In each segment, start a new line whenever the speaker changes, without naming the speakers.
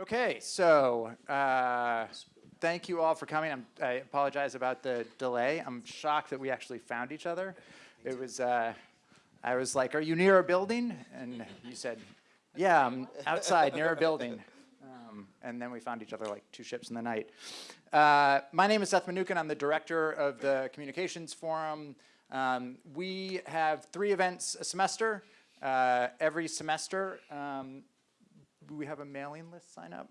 Okay, so uh, thank you all for coming. I'm, I apologize about the delay. I'm shocked that we actually found each other. It was, uh, I was like, "Are you near a building?" And you said, "Yeah, I'm outside near a building." Um, and then we found each other like two ships in the night. Uh, my name is Seth Mnookin. I'm the director of the Communications Forum. Um, we have three events a semester. Uh, every semester, um, we have a mailing list sign up?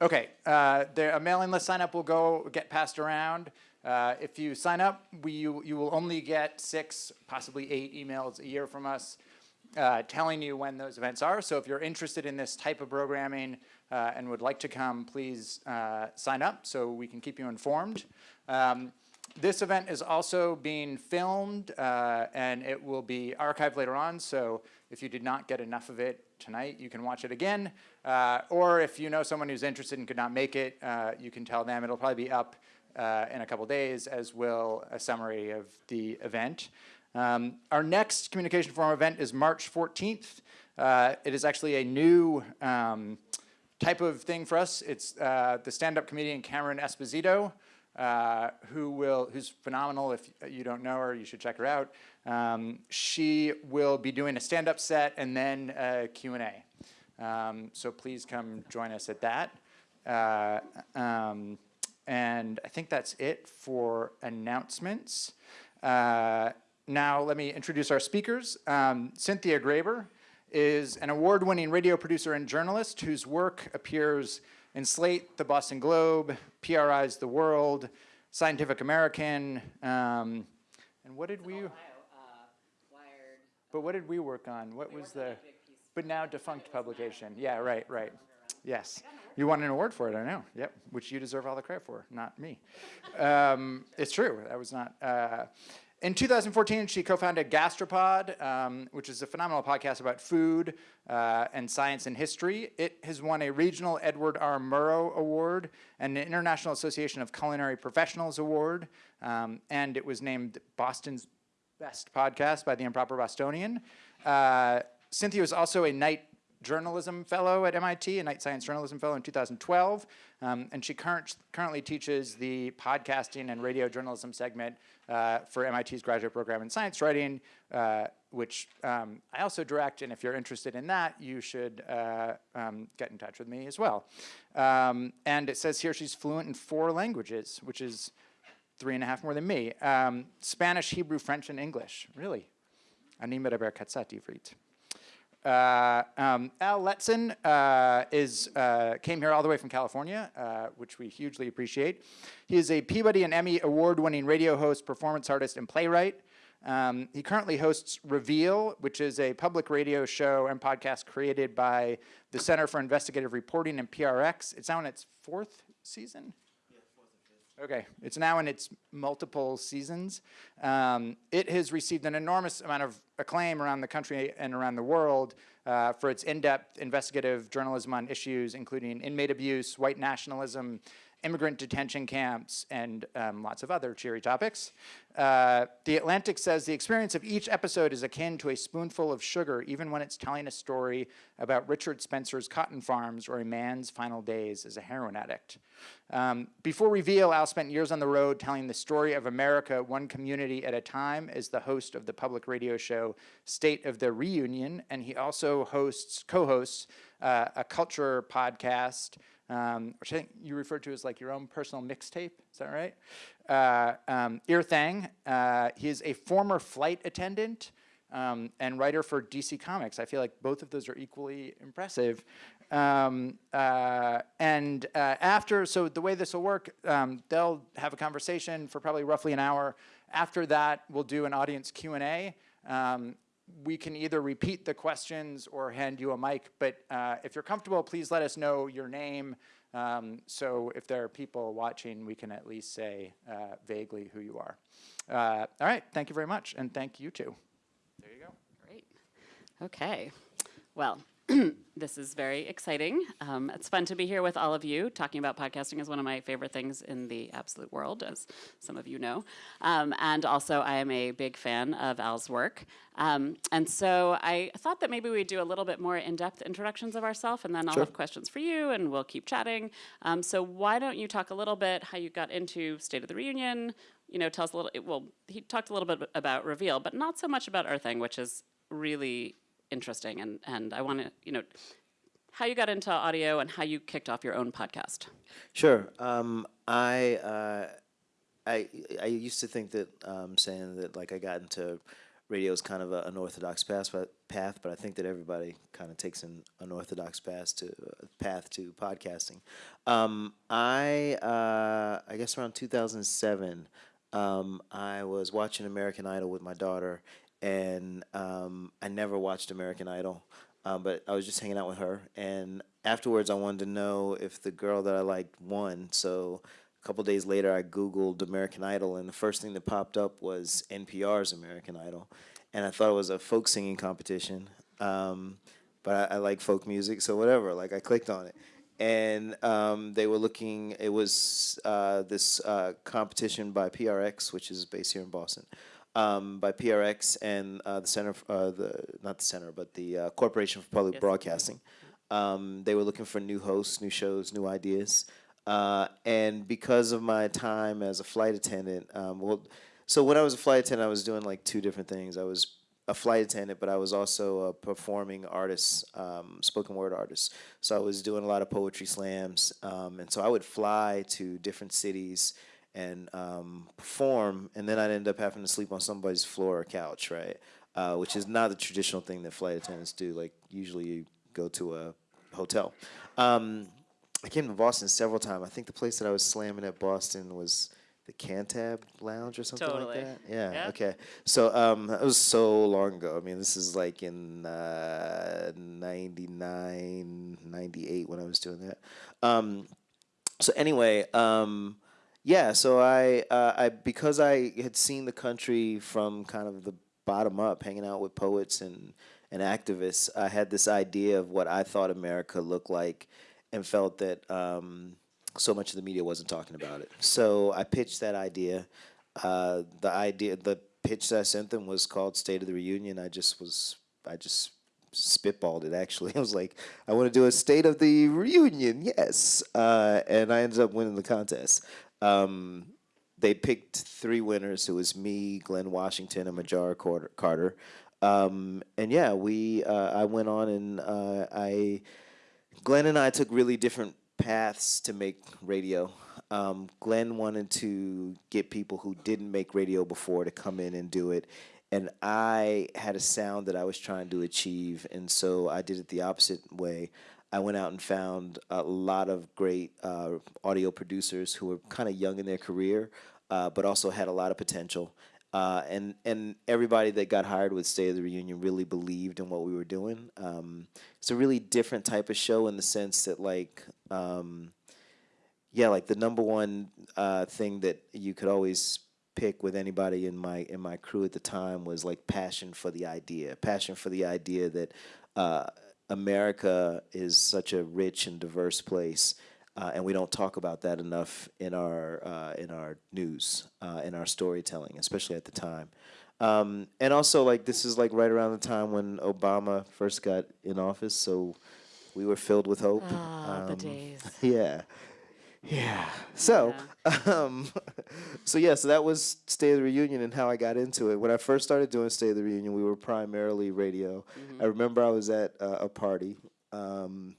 Okay, uh, there, a mailing list sign up will go get passed around. Uh, if you sign up, we, you, you will only get six, possibly eight emails a year from us uh, telling you when those events are. So if you're interested in this type of programming uh, and would like to come, please uh, sign up so we can keep you informed. Um, this event is also being filmed uh, and it will be archived later on. So if you did not get enough of it tonight, you can watch it again. Uh, or if you know someone who's interested and could not make it, uh, you can tell them. It'll probably be up uh, in a couple days, as will a summary of the event. Um, our next Communication Forum event is March 14th. Uh, it is actually a new um, type of thing for us. It's uh, the stand-up comedian Cameron Esposito, uh, who will, who's phenomenal. If you don't know her, you should check her out. Um, she will be doing a stand-up set and then a Q&A. Um, so please come join us at that. Uh, um, and I think that's it for announcements. Uh, now let me introduce our speakers. Um, Cynthia Graber is an award-winning radio producer and journalist whose work appears in Slate, The Boston Globe, PRI's The World, Scientific American, um, and what did we,
Ohio, uh,
but what did we work on? What
We
was
worked on a
the, but now defunct publication. Yeah, right, right. Yes.
I got an award
You won an award for it, I know. Yep, which you deserve all the credit for, not me. um, it's true. That was not. Uh, in 2014, she co-founded Gastropod, um, which is a phenomenal podcast about food uh, and science and history. It has won a regional Edward R. Murrow Award and an International Association of Culinary Professionals Award, um, and it was named Boston's Best Podcast by the Improper Bostonian. Uh, Cynthia was also a Knight Journalism Fellow at MIT, a Knight Science Journalism Fellow in 2012, um, and she current, currently teaches the podcasting and radio journalism segment uh, for MIT's graduate program in science writing, uh, which um, I also direct, and if you're interested in that, you should uh, um, get in touch with me as well. Um, and it says here she's fluent in four languages, which is three and a half more than me. Um, Spanish, Hebrew, French, and English. Really. Ani medaber katsat ivrit. Uh, um, Al Letson uh, is, uh, came here all the way from California, uh, which we hugely appreciate. He is a Peabody and Emmy award-winning radio host, performance artist, and playwright. Um, he currently hosts Reveal, which is a public radio show and podcast created by the Center for Investigative Reporting and PRX. It's now in its fourth season. Okay, it's now in its multiple seasons. Um, it has received an enormous amount of acclaim around the country and around the world uh, for its in-depth investigative journalism on issues including inmate abuse, white nationalism, immigrant detention camps, and um, lots of other cheery topics. Uh, the Atlantic says the experience of each episode is akin to a spoonful of sugar, even when it's telling a story about Richard Spencer's cotton farms or a man's final days as a heroin addict. Um, before Reveal, Al spent years on the road telling the story of America one community at a time as the host of the public radio show State of the Reunion, and he also hosts, co-hosts uh, a culture podcast um, which I think you refer to as like your own personal mixtape. Is that right? Uh, um, Thang, uh, he is a former flight attendant um, and writer for DC Comics. I feel like both of those are equally impressive. Um, uh, and uh, after, so the way this will work, um, they'll have a conversation for probably roughly an hour. After that, we'll do an audience Q&A. Um, we can either repeat the questions or hand you a mic, but uh, if you're comfortable, please let us know your name. Um, so if there are people watching, we can at least say uh, vaguely who you are. Uh, all right, thank you very much, and thank you too. There you go.
Great. Okay. Well,
this is very exciting. Um, it's fun to be here with all of you. Talking about podcasting is one of my favorite things in the absolute world, as some of you know. Um, and also, I am a big fan of Al's work. Um, and so I thought that maybe we'd do a little bit more in-depth introductions of ourselves, and then I'll
Sure.
have questions for you, and we'll keep chatting. Um, so why don't you talk a little bit how you got into State of the Reunion? You know, tell us a little. Well, he talked a little bit about Reveal, but not so much about Errthang, which is really interesting. And and I want to, you know, how you got into audio and how you kicked off your own podcast.
Sure. Um, I, uh, I I used to think that um, saying that like I got into radio is kind of a, an orthodox path, but path, but I think that everybody kind of takes an unorthodox path to path to podcasting. Um, I uh, I guess around 2007, um, I was watching American Idol with my daughter, and um, I never watched American Idol. Um, but I was just hanging out with her, and afterwards, I wanted to know if the girl that I liked won. So a couple days later, I Googled American Idol, and the first thing that popped up was NPR's American Idol, and I thought it was a folk singing competition. Um, but I, I like folk music, so whatever. Like I clicked on it, and um, they were looking. It was uh, this uh, competition by PRX, which is based here in Boston, um, by PRX and uh, the Center, uh, the not the Center, but the uh, Corporation for Public
Yes.
Broadcasting. Um, they were looking for new hosts, new shows, new ideas, uh, and because of my time as a flight attendant, um, well, so when I was a flight attendant, I was doing like two different things. I was a flight attendant, but I was also a performing artist, um, spoken word artist. So I was doing a lot of poetry slams, um, and so I would fly to different cities and um, perform, and then I'd end up having to sleep on somebody's floor or couch, right? Uh, which is not the traditional thing that flight attendants do. Like usually you go to a hotel. Um, I came to Boston several times. I think the place that I was slamming at Boston was the Cantab Lounge or something
Totally.
like that. Yeah.
Yeah.
Okay. So um, that was so long ago. I mean, this is like in uh, 99, 98 when I was doing that. Um, so anyway, um, yeah. So I, uh, I because I had seen the country from kind of the bottom up, hanging out with poets and and activists, I had this idea of what I thought America looked like, and felt that um, so much of the media wasn't talking about it. So I pitched that idea. Uh, the idea, the pitch that I sent them was called "State of the Reunion." I just was, I just spitballed it. Actually, I was like, I want to do a State of the Reunion, yes, uh, and I ended up winning the contest. Um, they picked three winners. It was me, Glynn Washington, and Carter- Carter. Um, and yeah, we, uh, I went on and uh, I, Glynn and I took really different paths to make radio. Um, Glynn wanted to get people who didn't make radio before to come in and do it. And I had a sound that I was trying to achieve. And so I did it the opposite way. I went out and found a lot of great uh, audio producers who were kind of young in their career, uh, but also had a lot of potential. Uh, and and everybody that got hired with State of the Reunion really believed in what we were doing. Um, it's a really different type of show in the sense that like um, yeah, like the number one uh, thing that you could always pick with anybody in my in my crew at the time was like passion for the idea, passion for the idea that uh, America is such a rich and diverse place, uh, and we don't talk about that enough in our uh, in our news, uh, in our storytelling, especially at the time. Um, and also, like this is like right around the time when Obama first got in office, so we were filled with hope.
Ah, the
Um,
days.
yeah. Yeah. So, um, so yeah, so that was State of the Reunion and how I got into it. When I first started doing State of the Reunion, we were primarily radio. I remember I was at uh, a party, um,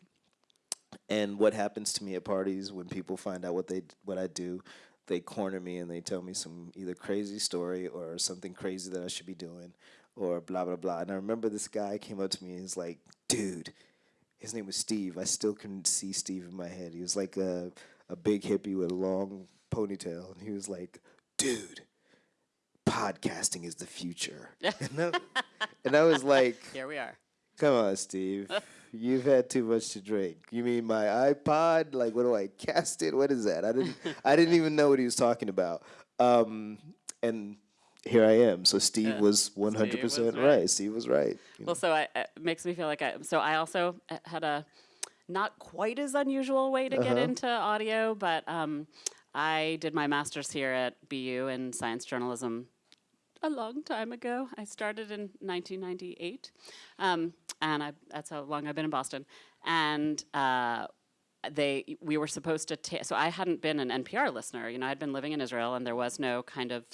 and what happens to me at parties when people find out what they what I do, they corner me and they tell me some either crazy story or something crazy that I should be doing, or blah blah blah. And I remember this guy came up to me and he's like, "Dude." his name was Steve. I still can see Steve in my head. He was like a a big hippie with a long ponytail, and he was like, "Dude, podcasting is the future." and, I, and I was like,
Here we are.
"Come on, Steve, you've had too much to drink. You mean my iPod? Like, what do I cast it? What is that? I didn't I didn't even know what he was talking about." Um, and here I am. So Steve was 100%
was
right.
right.
Steve was right. you
Well, so I, it makes me feel like I. So I also uh, had a not quite as unusual way to get
Uh-huh.
into audio, but um, I did my master's here at BU in science journalism a long time ago. I started in 1998, um, and I, that's how long I've been in Boston. And uh, they, we were supposed to. so I hadn't been an NPR listener. You know, I'd been living in Israel, and there was no kind of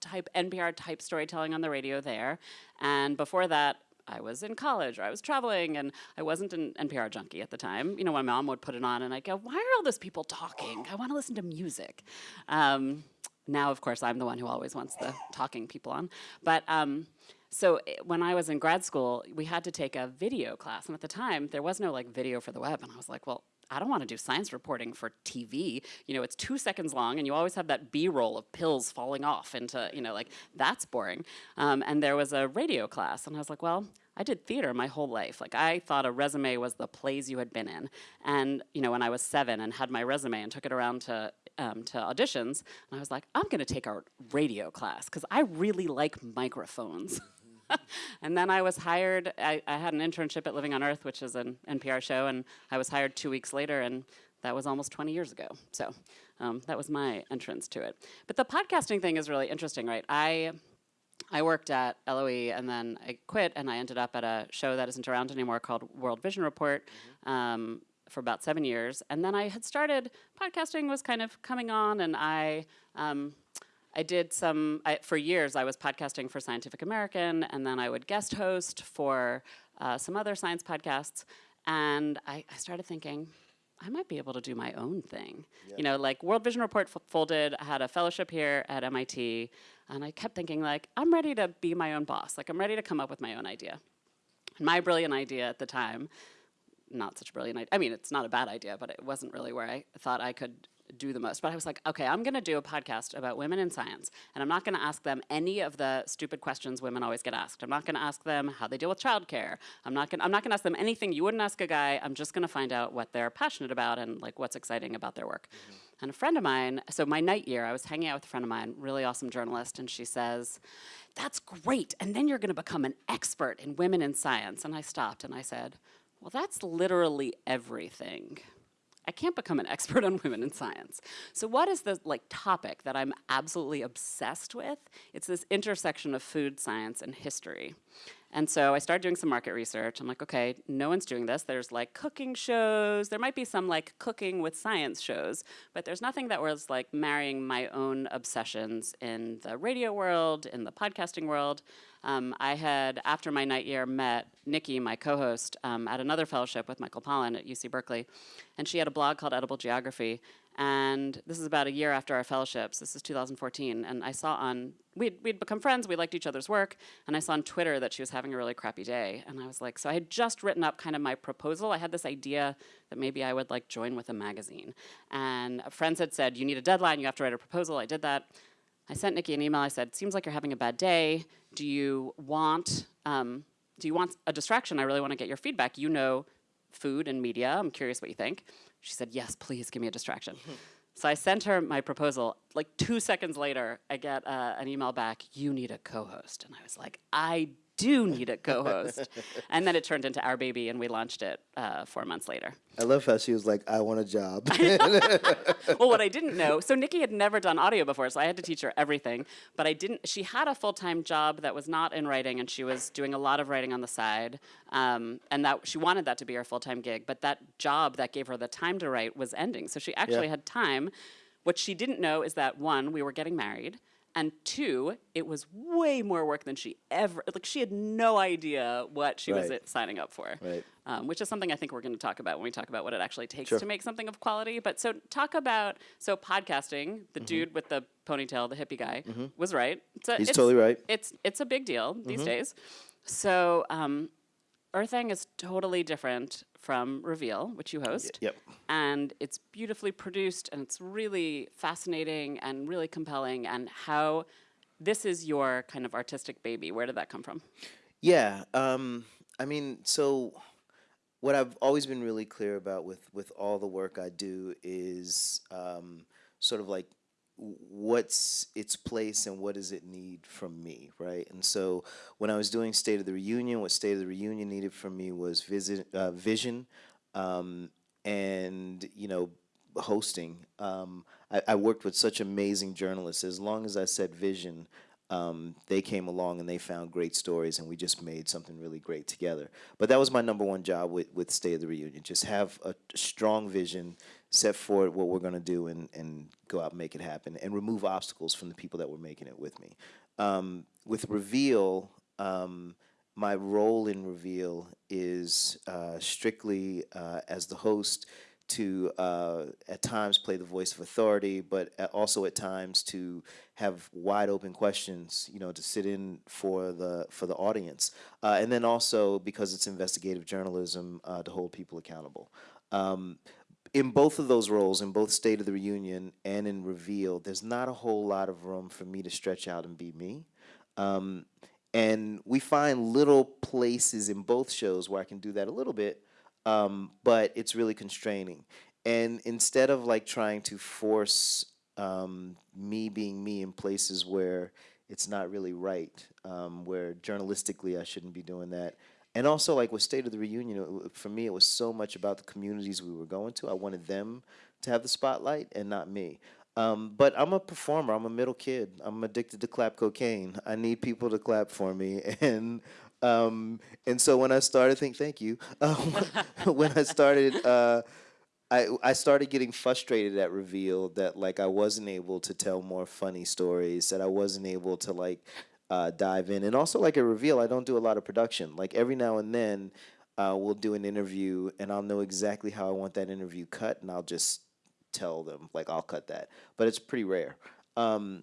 type NPR type storytelling on the radio there. And before that. I was in college or I was traveling and I wasn't an NPR junkie at the time. You know, my mom would put it on and I'd go, why are all those people talking? I want to listen to music. Um, now, of course, I'm the one who always wants the talking people on. But um, so i- when I was in grad school, we had to take a video class, and at the time there was no like video for the web, and I was like, well. I don't want to do science reporting for TV. You know, it's two seconds long, and you always have that B-roll of pills falling off into, you know, like that's boring. Um, and there was a radio class, and I was like, well, I did theater my whole life. Like I thought a resume was the plays you had been in. And you know, when I was seven and had my resume and took it around to um, to auditions, and I was like, I'm going to take our radio class because I really like microphones. and then I was hired. I, I had an internship at Living on Earth, which is an NPR show, and I was hired two weeks later, and that was almost 20 years ago. So um, that was my entrance to it. But the podcasting thing is really interesting, right? I I worked at LOE and then I quit and I ended up at a show that isn't around anymore called World Vision Report um, for about seven years. And then I had started podcasting was kind of coming on and I um, I did some I, for years. I was podcasting for Scientific American and then I would guest host for uh, some other science podcasts. And I, I started thinking, I might be able to do my own thing. You know, like World Vision Report folded. I had a fellowship here at MIT, and I kept thinking, like, I'm ready to be my own boss. Like, I'm ready to come up with my own idea. And my brilliant idea at the time, not such a brilliant idea. I mean, it's not a bad idea, but it wasn't really where I thought I could do the most. But I was like, okay, I'm going to do a podcast about women in science, and I'm not going to ask them any of the stupid questions women always get asked. I'm not going to ask them how they deal with childcare. I'm not going. I'm not going to ask them anything you wouldn't ask a guy. I'm just going to find out what they're passionate about and like what's exciting about their work. Mm-hmm. And a friend of mine, so my Knight year, I was hanging out with a friend of mine, really awesome journalist, and she says, "That's great, and then you're going to become an expert in women in science." And I stopped and I said, "Well, that's literally everything." I can't become an expert on women in science. So what is the like topic that I'm absolutely obsessed with? It's this intersection of food science and history. And so I started doing some market research. I'm like, okay, no one's doing this. There's like cooking shows. There might be some like cooking with science shows, but there's nothing that was like marrying my own obsessions in the radio world, in the podcasting world. Um, I had, after my Knight year, met Nicky, my co host, um, at another fellowship with Michael Pollan at UC Berkeley. And she had a blog called Edible Geography. And this is about a year after our fellowships. This is 2014. And I saw on, we'd, we'd become friends, we liked each other's work. And I saw on Twitter that she was having a really crappy day. And I was like, so I had just written up kind of my proposal. I had this idea that maybe I would like join with a magazine. And friends had said, you need a deadline, you have to write a proposal. I did that. I sent Nicky an email. I said, "Seems like you're having a bad day. Do you want um, do you want a distraction? I really want to get your feedback. You know food and media. I'm curious what you think." She said, "Yes, please give me a distraction." so I sent her my proposal. Like two seconds later, I get uh, an email back. You need a co-host, and I was like, "I do need a co-host." and then it turned into our baby, and we launched it uh, four months later.
I love how she was like, I want a job.
well, what I didn't know, so Nicky had never done audio before, so I had to teach her everything. But I didn't. She had a full time job that was not in writing, and she was doing a lot of writing on the side. Um, and that she wanted that to be her full time gig. But that job that gave her the time to write was ending, so she actually
Yeah.
had time. What she didn't know is that one, we were getting married. And two, it was way more work than she ever like. She had no idea what she was
Right.
uh, signing up for
Right.
um, which is something I think we're going to talk about when we talk about what it actually takes
Sure.
to make something of quality. But so talk about so podcasting. The
Mm-hmm.
dude with the ponytail, the hippie guy, was right. It's a,
He's
it's-
totally right.
It's it's a big deal these
Mm-hmm.
days. So um, Errthang is totally different from Reveal, which you host.
yep.
And it's beautifully produced, and it's really fascinating and really compelling. And how this is your kind of artistic baby. Where did that come from?
Yeah. Um, I mean, so what I've always been really clear about with with all the work I do is um, sort of like what's its place and what does it need from me, right? And so when I was doing State of the Reunion, what State of the Reunion needed from me was visit, uh, vision, um, and you know, hosting. Um, I, I worked with such amazing journalists. As long as I said vision, um, they came along and they found great stories, and we just made something really great together. But that was my number one job with, with State of the Reunion: just have a strong vision, set forward what we're going to do, and and go out and make it happen, and remove obstacles from the people that were making it with me. Um, with Reveal. Um, my role in Reveal is uh, strictly uh, as the host to uh, at times play the voice of authority, but also at times to have wide open questions, you know, to sit in for the for the audience, uh, and then also because it's investigative journalism uh, to hold people accountable. Um, in both of those roles, in both State of the Reunion and in Reveal, there's not a whole lot of room for me to stretch out and be me. Um, and we find little places in both shows where I can do that a little bit, um, but it's really constraining. And instead of like trying to force um, me being me in places where it's not really right, um, where journalistically I shouldn't be doing that. And also, like with State of the Reunion, it for me, it was so much about the communities we were going to. I wanted them to have the spotlight and not me. Um, but I'm a performer. I'm a middle kid. I'm addicted to clap cocaine. I need people to clap for me, and um, and so when I started, think thank you. Um, when I started, uh, I I started getting frustrated at Reveal that like I wasn't able to tell more funny stories. That I wasn't able to like uh, dive in, and also like at Reveal, I don't do a lot of production. Like every now and then. Uh, we'll do an interview, and I'll know exactly how I want that interview cut, and I'll just tell them like I'll cut that, but it's pretty rare. Um,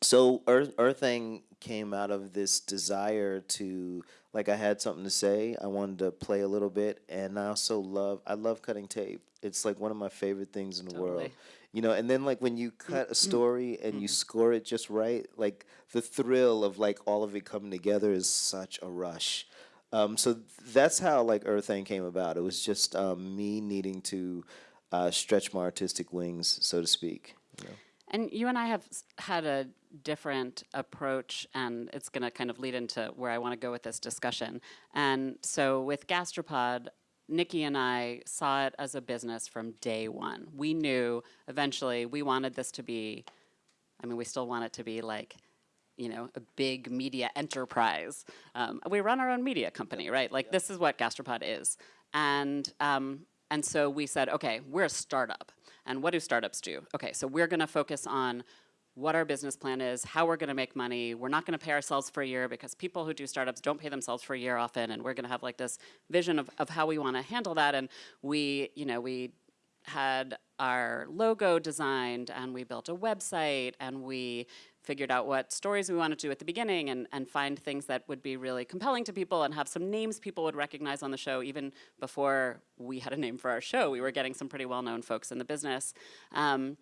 so Earth Errthang came out of this desire to like I had something to say. I wanted to play a little bit, and I also love I love cutting tape. It's like one of my favorite things in the world. You know, and then like when you cut a story and you score it just right, like the thrill of like all of it coming together is such a rush. Um, so that's how like Errthang came about. It was just um, me needing to uh, stretch my artistic wings, so to speak. you know.
And you and I have had a different approach, and it's going to kind of lead into where I want to go with this discussion. And so with Gastropod, Nicky and I saw it as a business from day one. We knew eventually we wanted this to be, I mean, we still want it to be like, you know, a big media enterprise. Um, we run our own media company, right? Like this is what Gastropod is, and um, and so we said, okay, we're a startup, and what do startups do? Okay, so we're going to focus on what our business plan is, how we're going to make money. We're not going to pay ourselves for a year because people who do startups don't pay themselves for a year often, and we're going to have like this vision of, of how we want to handle that. And we, you know, we had our logo designed and we built a website and we figured out what stories we wanted to do at the beginning and, and find things that would be really compelling to people and have some names people would recognize on the show even before we had a name for our show we were getting some pretty well-known folks in the business um,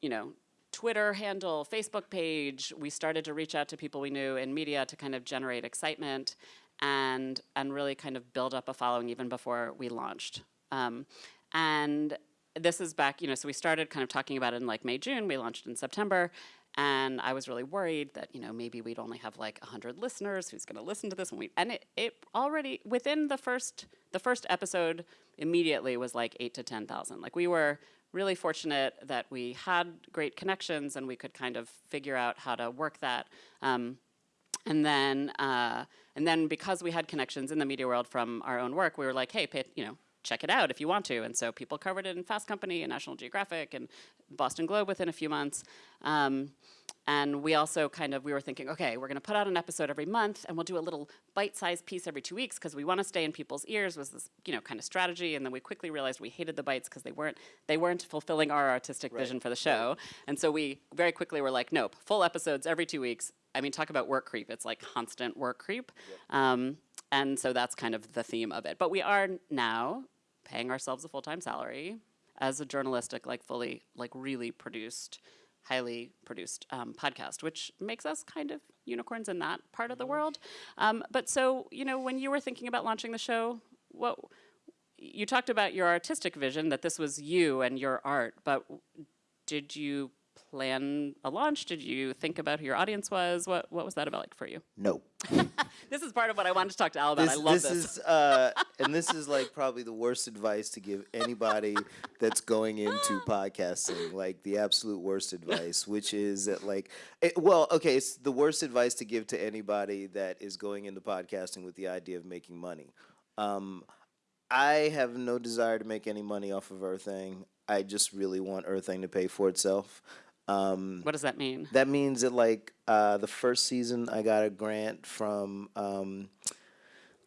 you know twitter handle facebook page we started to reach out to people we knew in media to kind of generate excitement and and really kind of build up a following even before we launched um, and this is back, you know, so we started kind of talking about it in like May, June. We launched in September. And I was really worried that, you know, maybe we'd only have like 100 listeners who's going to listen to this. And, we, and it, it already, within the first, the first episode, immediately was like 8 to 10,000. Like we were really fortunate that we had great connections and we could kind of figure out how to work that. Um, and then, uh, and then because we had connections in the media world from our own work, we were like, hey, pay, you know, check it out if you want to. And so people covered it in Fast Company and National Geographic and Boston Globe within a few months. Um, and we also kind of we were thinking, okay, we're going to put out an episode every month, and we'll do a little bite-sized piece every two weeks because we want to stay in people's ears. Was this you know kind of strategy? And then we quickly realized we hated the bites because they weren't they weren't fulfilling our artistic vision for the show. And so we very quickly were like, nope, full episodes every two weeks. I mean, talk about work creep. It's like constant work creep. Um, and so that's kind of the theme of it. But we are now paying ourselves a full-time salary as a journalistic, like fully, like really produced, highly produced um, podcast, which makes us kind of unicorns in that part of the world. Um, but so, you know, when you were thinking about launching the show, what you talked about your artistic vision that this was you and your art, but did you plan a launch? Did you think about who your audience was? What what was that about like for you?
No.
This is part of what I wanted to talk to Al about. I love this.
is uh, and this is like probably the worst advice to give anybody that's going into podcasting. Like the absolute worst advice, which is that like, it, well, okay, it's the worst advice to give to anybody that is going into podcasting with the idea of making money. Um, I have no desire to make any money off of Errthang. I just really want Errthang to pay for itself. Um,
what does that mean?
that means that like uh, the first season, I got a grant from um,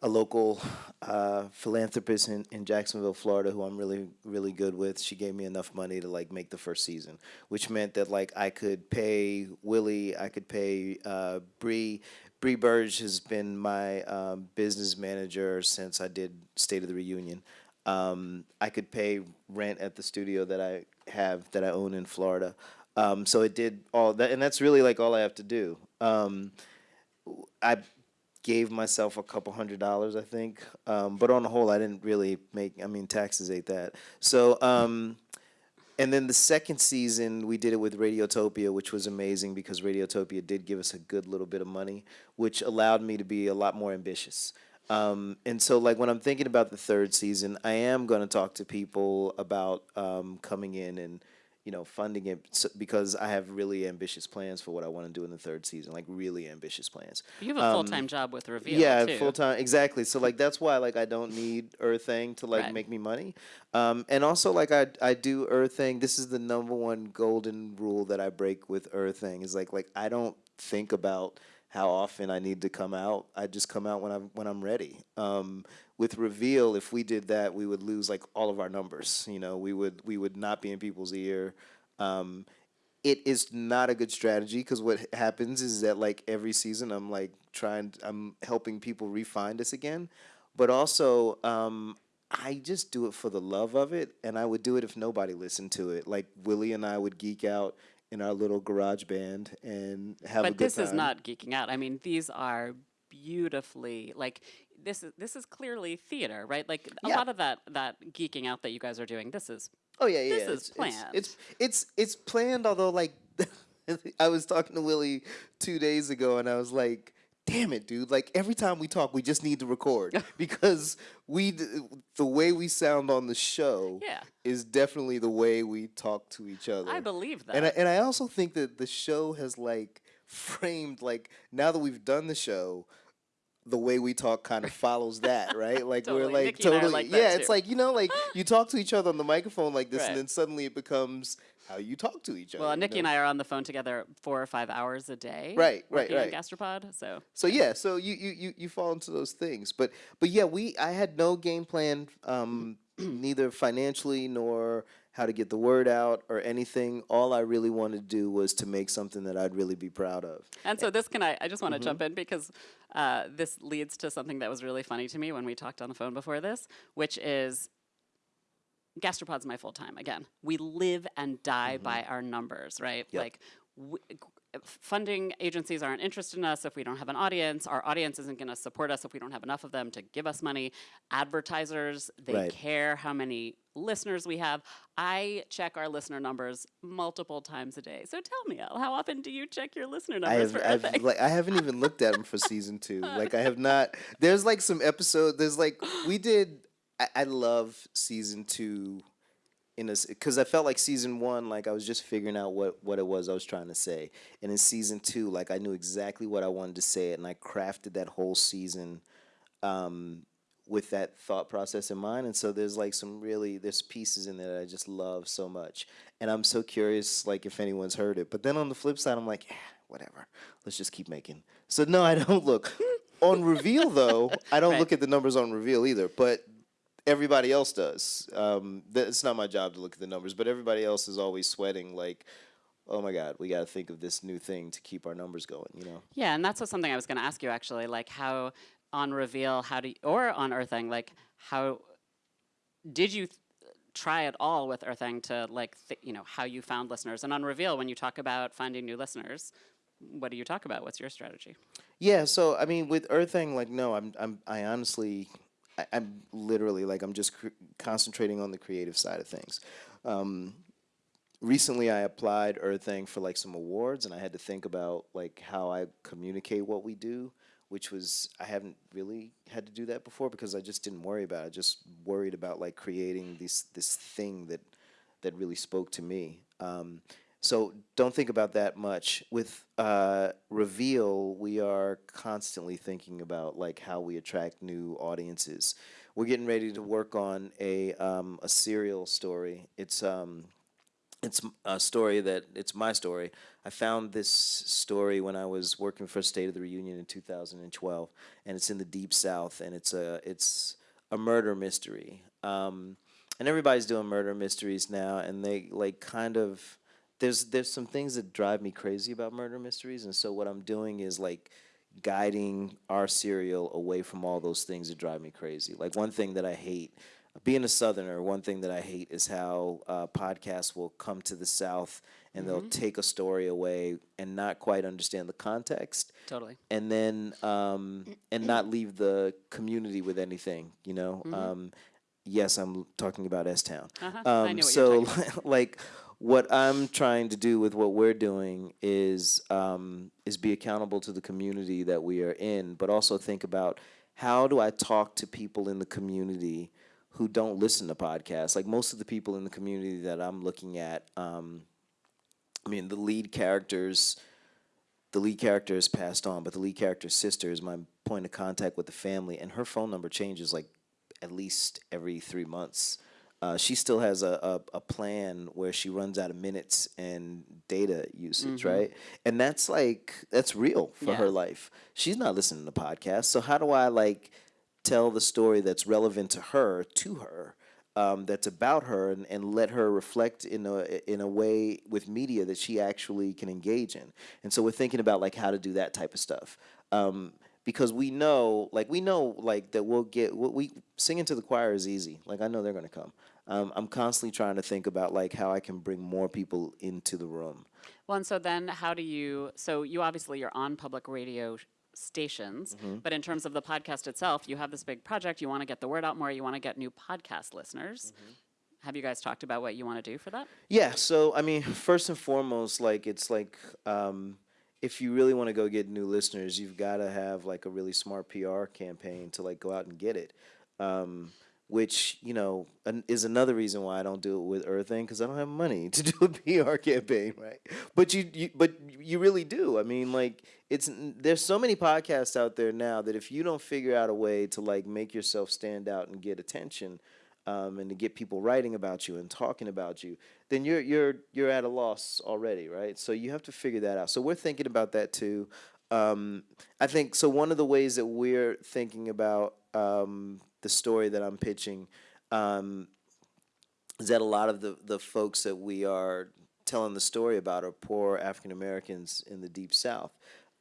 a local uh, philanthropist in, in Jacksonville, Florida, who I'm really really good with. She gave me enough money to like make the first season, which meant that like I could pay Willie, I could pay uh, Bree. Bree Burge has been my um, business manager since I did State of the Reunion. Um, I could pay rent at the studio that I have that I own in Florida. Um, so it did all that, and that's really like all I have to do. Um, I gave myself a couple hundred dollars, I think, um, but on the whole, I didn't really make. I mean, taxes ate that. So, um, and then the second season, we did it with Radiotopia, which was amazing because Radiotopia did give us a good little bit of money, which allowed me to be a lot more ambitious. Um, and so, like when I'm thinking about the third season, I am going to talk to people about um, coming in and you know funding it because I have really ambitious plans for what I want to do in the third season, like really ambitious plans.
You have a full time job with Reveal.
Um, Yeah, full time exactly. So like that's why like I don't need Errthang to like
Right.
make me money. Um, and also like I I do Errthang. This is the number one golden rule that I break with Errthang is like like I don't think about how often I need to come out. I just come out when I'm when I'm ready. Um, with reveal, if we did that, we would lose like all of our numbers. You know, we would we would not be in people's ear. Um, it is not a good strategy because what happens is that like every season I'm like trying I'm helping people refine us again, but also um, I just do it for the love of it, and I would do it if nobody listened to it. Like Willie and I would geek out in our little garage band and have a
but this is not geeking out. I mean, these are beautifully like this is this is clearly theater, right? Like a
Yeah.
lot of that that geeking out that you guys are doing. This is
Oh yeah, yeah.
This
yeah.
is
it's, it's-
planned.
It's, it's it's planned. Although like, I was talking to Willie two days ago, and I was like, "Damn it, dude! Like every time we talk, we just need to record because we the way we sound on the show
Yeah.
is definitely the way we talk to each other.
I believe that.
And I, and I also think that the show has like framed like now that we've done the show, the way we talk kind of follows that, right? Like
Totally.
we're like
Nicky and I are
totally
like
yeah. It's like you know, like you talk to each other on the microphone like this,
Right.
and then suddenly it becomes how you talk to each other.
well,
you
Nicky
know?
and I are on the phone together four or five hours a day.
Right, right, right.
Gastropod. So
So yeah, so you, you you you fall into those things, but but yeah, we I had no game plan, um, neither financially nor how to get the word out or anything. All I really wanted to do was to make something that I'd really be proud of.
And so this can I, I just want to
Mm-hmm.
jump in because uh, this leads to something that was really funny to me when we talked on the phone before this, which is gastropod's my full time. Again, we live and die mm-hmm. by our numbers, right?
Yep.
Like w- g- funding agencies aren't interested in us if we don't have an audience. Our audience isn't going to support us if we don't have enough of them to give us money. Advertisers, they
Right.
care how many listeners we have. I check our listener numbers multiple times a day. So tell me, how often do you check your listener
I
numbers
have,
for
I've, like, I haven't even looked at them for season two. Like, I have not. There's like some episode. There's like we did. I, I love season two, in a because I felt like season one, like I was just figuring out what what it was I was trying to say, and in season two, like I knew exactly what I wanted to say, and I crafted that whole season. Um, with that thought process in mind. And so there's like some really there's pieces in there that i just love so much. And i'm so curious like if anyone's heard it. But then on the flip side i'm like whatever. Let's just keep making. So no i don't look. On reveal though i don't
Right.
look at the numbers on reveal either. But everybody else does um, th- it's not my job to look at the numbers but everybody else is always sweating like oh my god we got to think of this new thing to keep our numbers going you know
Yeah, and that's what something I was going to ask you actually, like how on reveal, how do you, or on Errthang, like how did you th- try at all with Errthang to like th- you know how you found listeners, and on reveal when you talk about finding new listeners, what do you talk about? What's your strategy?
Yeah, so I mean, with Errthang, like, no, I'm, I'm, I honestly, I, I'm literally like, I'm just concentrating on the creative side of things. Um, recently I applied Errthang for like some awards, and I had to think about like how I communicate what we do, which was I haven't really had to do that before because I just didn't worry about it. I just worried about like creating this this thing that that really spoke to me. Um, so don't think about that much. With uh, Reveal, we are constantly thinking about like how we attract new audiences. We're getting ready to work on a um, a serial story. It's um, it's a story that it's my story. I found this story when I was working for State of the Reunion in 2012, and it's in the Deep South, and it's a it's a murder mystery. Um, and everybody's doing murder mysteries now, and they like kind of there's there's some things that drive me crazy about murder mysteries, and so what I'm doing is like guiding our serial away from all those things that drive me crazy. Like one thing that I hate, being a Southerner, one thing that I hate is how uh, podcasts will come to the South and they'll take a story away and not quite understand the context
Totally.
and then um, and not leave the community with anything. You know. Um, yes, I'm talking about S Town.
Uh-huh, I
Um,
knew what you
so like what I'm trying to do with what we're doing is um, is be accountable to the community that we are in, but also think about how do I talk to people in the community who don't listen to podcasts. Like most of the people in the community that I'm looking at, um, I mean, the lead characters the lead character has passed on, but the lead character's sister is my point of contact with the family, and her phone number changes like at least every three months. Uh, she still has a, a, a plan where she runs out of minutes and data usage, right? And that's like that's real for her life. She's not listening to podcasts, so how do I like tell the story that's relevant to her to her? um, that's about her and, and let her reflect in a in a way with media that she actually can engage in. And so we're thinking about like how to do that type of stuff. Um, because we know, like we know, like that we'll get what we singing to the choir is easy. Like I know they're gonna come. Um, I'm constantly trying to think about like how I can bring more people into the room.
Well, and so then how do you, so you obviously you're on public radio stations,
Mm-hmm.
but in terms of the podcast itself, you have this big project, you want to get the word out more, you want to get new podcast listeners.
Mm-hmm.
Have you guys talked about what you want to do for that?
Yeah, so I mean, first and foremost, like it's like um, if you really want to go get new listeners, you've got to have like a really smart PR campaign to like go out and get it. Um, which you know an, is another reason why I don't do it with Errthang because I don't have money to do a PR campaign, right? But you, you, but you really do. I mean, like it's there's so many podcasts out there now that if you don't figure out a way to like make yourself stand out and get attention, um, and to get people writing about you and talking about you, then you're you're you're at a loss already, right? So you have to figure that out. So we're thinking about that too. Um, I think so. One of the ways that we're thinking about um, the story that I'm pitching um, is that a lot of the the folks that we are telling the story about are poor African Americans in the Deep South.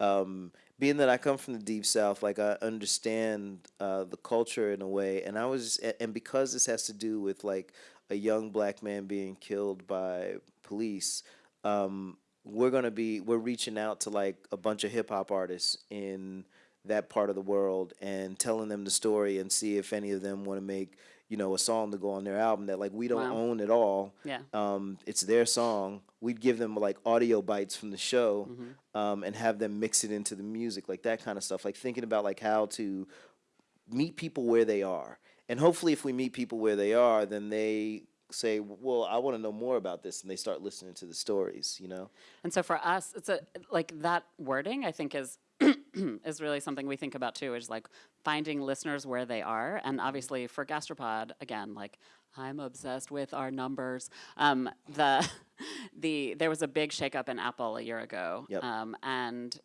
Um, being that I come from the Deep South, like I understand uh, the culture in a way, and I was, and because this has to do with like a young black man being killed by police, um, we're gonna be, we're reaching out to like a bunch of hip hop artists in that part of the world and telling them the story and see if any of them want to make you know a song to go on their album that like we don't
Wow.
own at all
Yeah.
um, it's their song we'd give them like audio bites from the show um, and have them mix it into the music like that kind of stuff like thinking about like how to meet people where they are and hopefully if we meet people where they are then they say well i want to know more about this and they start listening to the stories you know
And so for us, it's a like that wording. I think is is really something we think about too. Is like finding listeners where they are, and obviously for Gastropod, again, like I'm obsessed with our numbers. Um, the the there was a big shakeup in Apple a year ago,
Yep.
um, and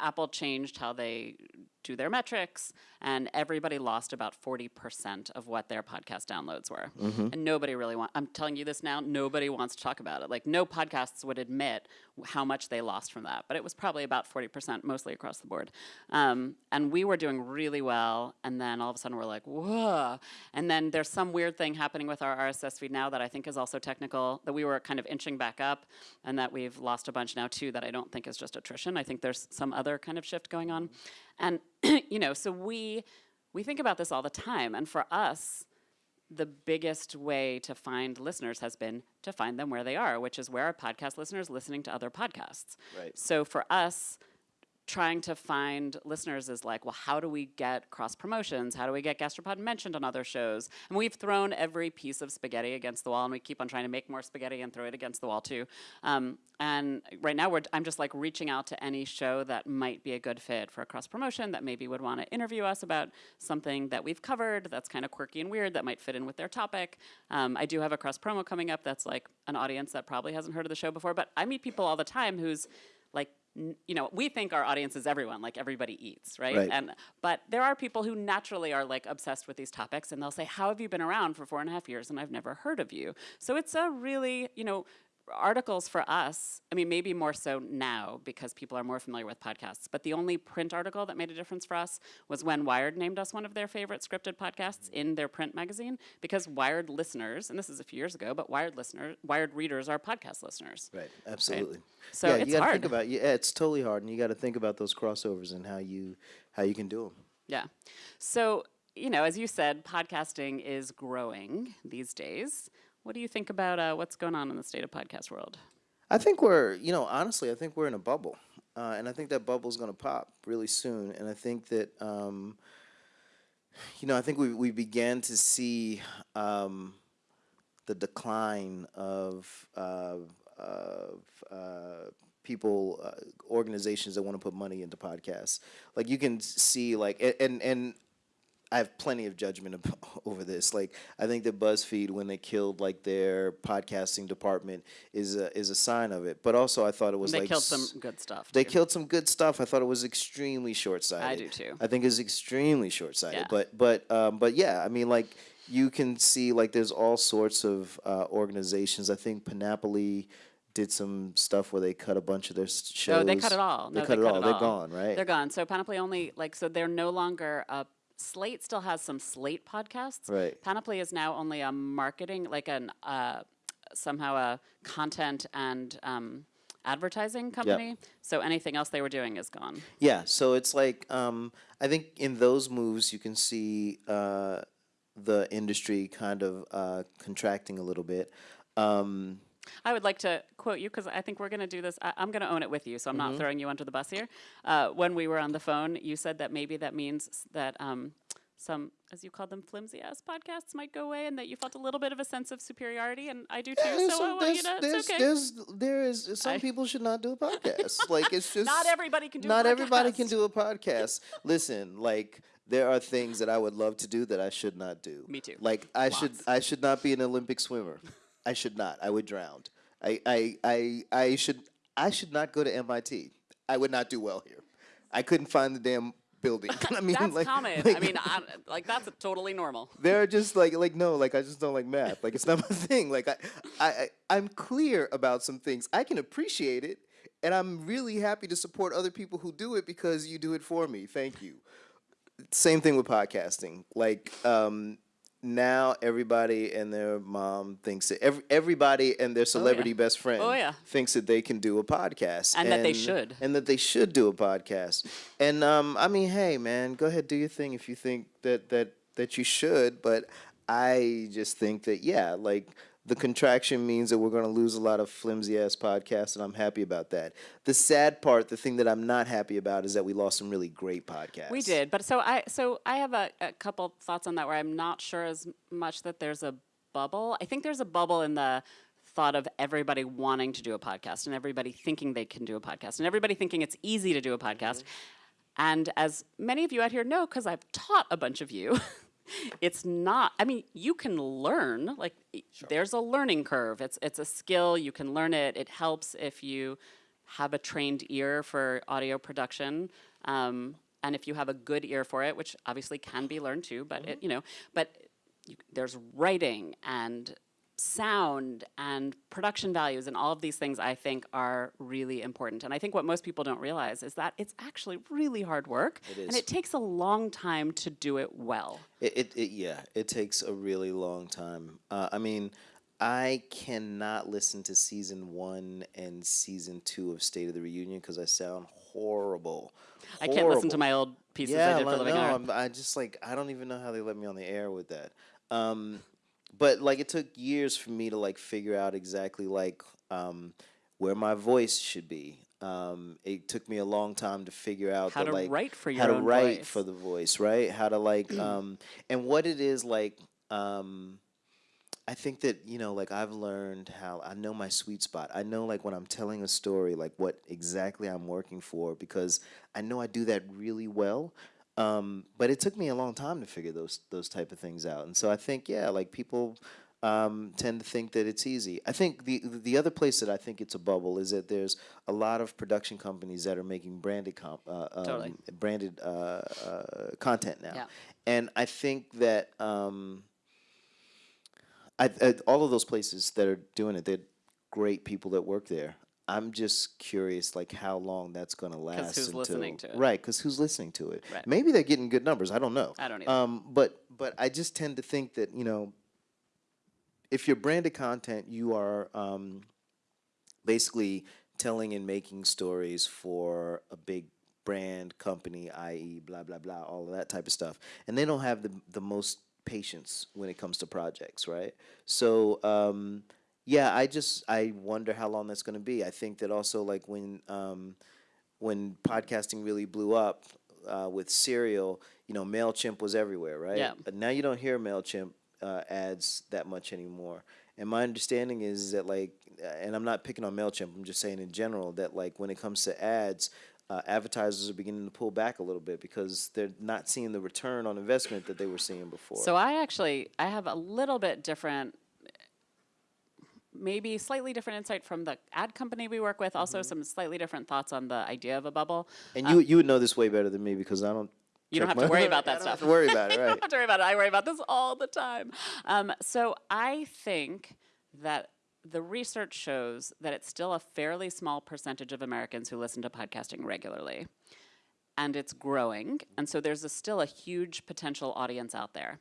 Apple changed how they do their metrics, and everybody lost about 40% of what their podcast downloads were. And nobody really want I'm telling you this now, nobody wants to talk about it. Like no podcasts would admit how much they lost from that, but it was probably about 40% mostly across the board. Um, and we were doing really well, and then all of a sudden we're like, whoa. And then there's some weird thing happening with our RSS feed now that I think is also technical, that we were kind of inching back up, and that we've lost a bunch now too that I don't think is just attrition. I think there's some other kind of shift going on. And you know, so we we think about this all the time, and for us, the biggest way to find listeners has been to find them where they are, which is where our podcast listeners listening to other podcasts.
Right.
So for us, trying to find listeners is like, well, how do we get cross promotions? How do we get Gastropod mentioned on other shows? And we've thrown every piece of spaghetti against the wall, and we keep on trying to make more spaghetti and throw it against the wall too. Um, and right now, we're, I'm just like reaching out to any show that might be a good fit for a cross promotion that maybe would want to interview us about something that we've covered that's kind of quirky and weird that might fit in with their topic. Um, I do have a cross promo coming up that's like an audience that probably hasn't heard of the show before, but I meet people all the time who's like you know we think our audience is everyone like everybody eats right?
Right.
and but there are people who naturally are like obsessed with these topics and they'll say how have you been around for four and a half years and i've never heard of you so it's a really you know articles for us i mean maybe more so now because people are more familiar with podcasts but the only print article that made a difference for us was when wired named us one of their favorite scripted podcasts mm-hmm. in their print magazine because wired listeners and this is a few years ago but wired listeners wired readers are podcast listeners
Right, absolutely.
So
yeah,
it's
you gotta
hard.
think about yeah, it's totally hard, and you got to think about those crossovers and how you how you can do them.
Yeah. So, you know, as you said, podcasting is growing these days. What do you think about uh, what's going on in the state of podcast world?
I think we're, you know, honestly, I think we're in a bubble, uh, and I think that bubble is going to pop really soon. And I think that, um, you know, I think we we began to see um, the decline of uh, of uh, people, uh, organizations that want to put money into podcasts. Like you can see, like, and and I have plenty of judgment ab- over this. Like, I think that BuzzFeed, when they killed like their podcasting department, is a is a sign of it. But also, I thought it was
they
like
killed some good stuff.
They
too.
killed some good stuff. I thought it was extremely short sighted.
I do too.
I think it's extremely short sighted.
Yeah.
But but um, but yeah, I mean, like you can see like there's all sorts of uh, organizations. I think Panoply did some stuff where they cut a bunch of their s- shows.
Oh, they cut it all.
They
No,
cut
they
it
cut
all.
it
They're
all.
gone, right?
They're gone. So Panoply only like so they're no longer a Slate still has some Slate podcasts.
Right.
Panoply is now only a marketing like an uh, somehow a content and um, advertising company. So anything else they were doing is gone.
Yeah, so it's like um, I think in those moves you can see uh, the industry kind of uh, contracting a little bit. Um,
I would like to quote you because I think we're going to do this. I, I'm going to own it with you, so I'm
Mm-hmm.
not throwing you under the bus here. Uh, when we were on the phone, you said that maybe that means that um, some, as you called them, flimsy ass podcasts might go away, and that you felt a little bit of a sense of superiority, and I do too.
there's
so I want you to.
there's-
It's okay.
there's- there is some
I-
people should not do a podcast. like it's just
Not everybody can do.
not everybody can do a podcast. Listen, like there are things that I would love to do that I should not do.
Me too.
Like I should I should not be an Olympic swimmer. I should not. I would drown. I I I, I should I should not go to MIT. I would not do well here. I couldn't find the damn building. I mean,
That's
like,
common.
like,
I mean, I, like that's totally normal.
they're just like like no like i just don't like math like it's not my thing like i i I- i'm clear about some things i can appreciate it and i'm really happy to support other people who do it because you do it for me thank you same thing with podcasting like um now everybody and their mom thinks that every, everybody and their celebrity best friend
Oh, yeah.
thinks that they can do a podcast
And that they should.
and that they should do a podcast. And um, I mean, hey, man, go ahead, do your thing if you think that that that you should. But I just think that yeah, like the contraction means that we're going to lose a lot of flimsy ass podcasts, and I'm happy about that. The sad part, the thing that I'm not happy about, is that we lost some really great podcasts.
We did, but so I so I have a, a couple thoughts on that where I'm not sure as much that there's a bubble. I think there's a bubble in the thought of everybody wanting to do a podcast and everybody thinking they can do a podcast and everybody thinking it's easy to do a podcast. Mm-hmm. And as many of you out here know, because I've taught a bunch of you, it's not. I mean, you can learn. Like, i- there's a learning curve. It's it's a skill. You can learn it. It helps if you have a trained ear for audio production, um, and if you have a good ear for it, which obviously can be learned too. But it, you know, but you, there's writing and sound and production values and all of these things I think are really important. And I think what most people don't realize is that it's actually really hard work and it takes a long time to do it well.
It, it, it yeah, it takes a really long time. Uh, I mean, I cannot listen to season one and season two of State of the Reunion because I sound horrible.
I can't listen to my old pieces
yeah,
I did for
like,
Living
no,
Art.
I'm, I just like I don't even know how they let me on the air with that. Um, but like it took years for me to like figure out exactly like um, where my voice should be. Um, it took me a long time to figure out
How
that,
to
like
write for your
how
to
write
voice.
for the voice, right? How to like um, and what it is like. Um, I think that you know, like I've learned how I know my sweet spot. I know like when I'm telling a story, like what exactly I'm working for, because I know I do that really well. Um, but it took me a long time to figure those those type of things out, and so I think yeah, like people um, tend to think that it's easy. I think the the other place that I think it's a bubble is that there's a lot of production companies that are making branded comp, uh, um,
Totally.
branded uh, uh, content now,
Yeah.
and I think that. Um, I, I, all of those places that are doing it, they're great people that work there. I'm just curious, like how long that's going to last.
Because who's
until,
listening to it.
Right, because who's listening to it?
Right.
Maybe they're getting good numbers. I don't know.
I don't either.
Um, but but I just tend to think that you know, if you're branded content, you are um, basically telling and making stories for a big brand company, i.e., blah blah blah, all of that type of stuff, and they don't have the the most patience when it comes to projects, right? So. Um, yeah, I just I wonder how long that's going to be. I think that also like when um, when podcasting really blew up uh, with Serial, you know, Mailchimp was everywhere, right?
Yeah.
But now you don't hear Mailchimp uh, ads that much anymore. And my understanding is that like, uh, and I'm not picking on Mailchimp. I'm just saying in general that like when it comes to ads. Uh, advertisers are beginning to pull back a little bit because they're not seeing the return on investment that they were seeing before.
So I actually I have a little bit different maybe slightly different insight from the ad company we work with, also
Mm-hmm.
some slightly different thoughts on the idea of a bubble.
and you you would know this way better than me because I don't.
You don't have to worry about that
don't
stuff.
Have to worry about it,
You don't have to worry about it. I worry about this all the time. Um, so I think that the research shows that it's still a fairly small percentage of Americans who listen to podcasting regularly. And it's growing. And so there's a, still a huge potential audience out there.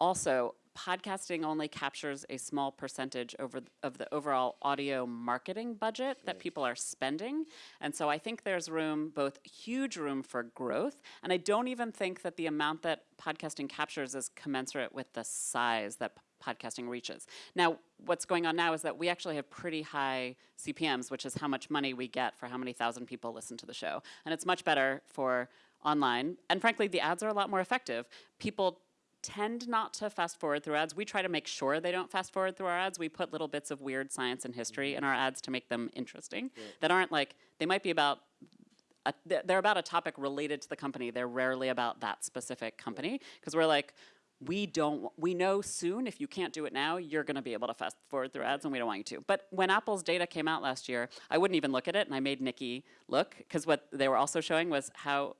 Also, podcasting only captures a small percentage over th- of the overall audio marketing budget that people are spending. And so I think there's room, both huge room for growth, and I don't even think that the amount that podcasting captures is commensurate with the size that podcasting reaches. Now, what's going on now is that we actually have pretty high CPMs, which is how much money we get for how many thousand people listen to the show. And it's much better for online. And frankly, the ads are a lot more effective. People tend not to fast forward through ads. We try to make sure they don't fast forward through our ads. We put little bits of weird science and history in our ads to make them interesting that aren't like, they might be about a, they're they're about a topic related to the company. They're rarely about that specific company because we're like, we don't, we know soon if you can't do it now, you're going to be able to fast forward through ads and we don't want you to. But when Apple's data came out last year, I wouldn't even look at it and I made Nicky look because what they were also showing was how,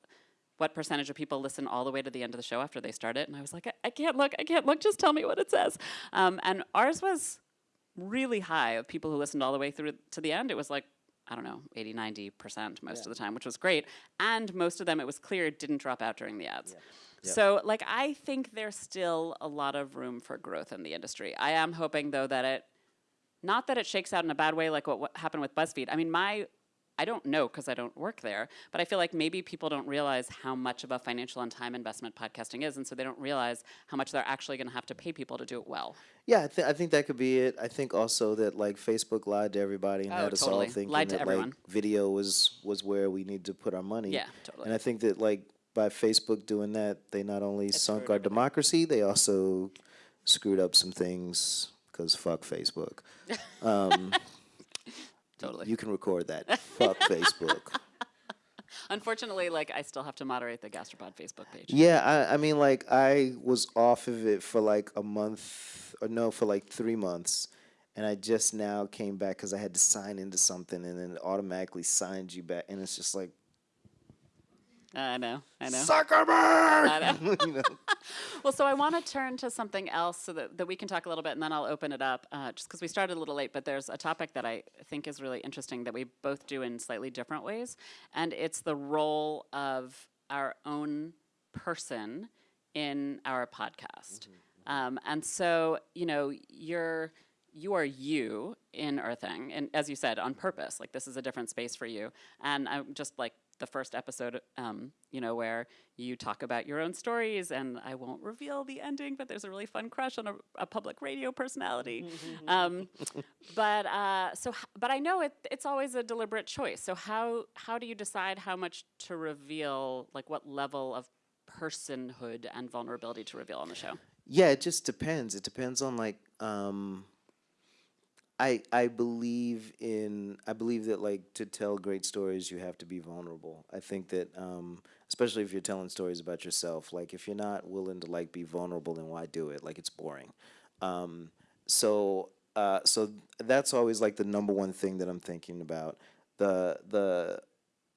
what percentage of people listen all the way to the end of the show after they start it. And I was like, I, I can't look, I can't look, just tell me what it says. Um, and ours was really high of people who listened all the way through to the end. It was like, I don't know, 80, 90% most of the time, which was great. And most of them, it was clear, didn't drop out during the ads. So, like, I think there's still a lot of room for growth in the industry. I am hoping, though, that it, not that it shakes out in a bad way like what, what happened with BuzzFeed. I mean, my, I don't know because I don't work there, but I feel like maybe people don't realize how much of a financial and time investment podcasting is, and so they don't realize how much they're actually going to have to pay people to do it well.
Yeah, I, th- I think that could be it. I think also that like Facebook lied to everybody and
Oh,
had us
totally.
all thinking
Lied
that like video was was where we need to put our money.
Yeah, totally.
And I think that like by Facebook doing that, they not only sunk our democracy, they also screwed up some things because fuck Facebook. Um,
Totally.
you can record that. fuck Facebook.
Unfortunately, like I still have to moderate the Gastropod Facebook page.
Yeah, I, I mean, like I was off of it for like a month, or no, for like three months, and I just now came back because I had to sign into something, and then it automatically signed you back, and it's just like
I know, I know.
Zuckerberg.
I know.
you know?
Well, so I want to turn to something else so that, that we can talk a little bit, and then I'll open it up. Uh, just because we started a little late, but there's a topic that I think is really interesting that we both do in slightly different ways, and it's the role of our own person in our podcast. Um, and so, you know, you're you are you in Errthang, and as you said, on purpose. Like this is a different space for you, and I'm just like the first episode, um, you know, where you talk about your own stories, and I won't reveal the ending, but there's a really fun crush on a, a public radio personality. um, but uh, so, but I know it, it's always a deliberate choice. So how how do you decide how much to reveal, like what level of personhood and vulnerability to reveal on the show?
Yeah, it just depends. It depends on like um I I believe in I believe that like to tell great stories you have to be vulnerable. I think that um especially if you're telling stories about yourself, like if you're not willing to like be vulnerable then why do it? Like it's boring. Um so uh so that's always like the number one thing that I'm thinking about. The the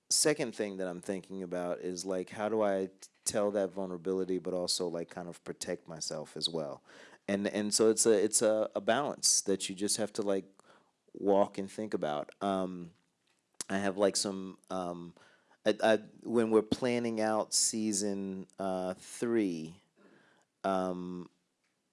second thing that I'm thinking about is like how do I tell that vulnerability but also like kind of protect myself as well. And and so it's a it's a, a balance that you just have to like walk and think about. Um I have like some um I, I when we're planning out season uh 3 um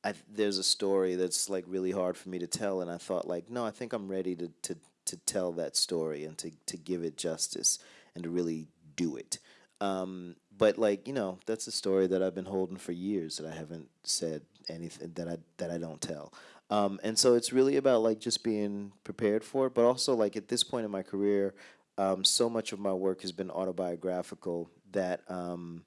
I, there's a story that's like really hard for me to tell, and I thought like, no, I think I'm ready to to to tell that story and to to give it justice and to really do it. Um, but like you know, that's a story that I've been holding for years that I haven't said anything that I that I don't tell. Um, and so it's really about like just being prepared for it, but also like at this point in my career, um, so much of my work has been autobiographical that. Um,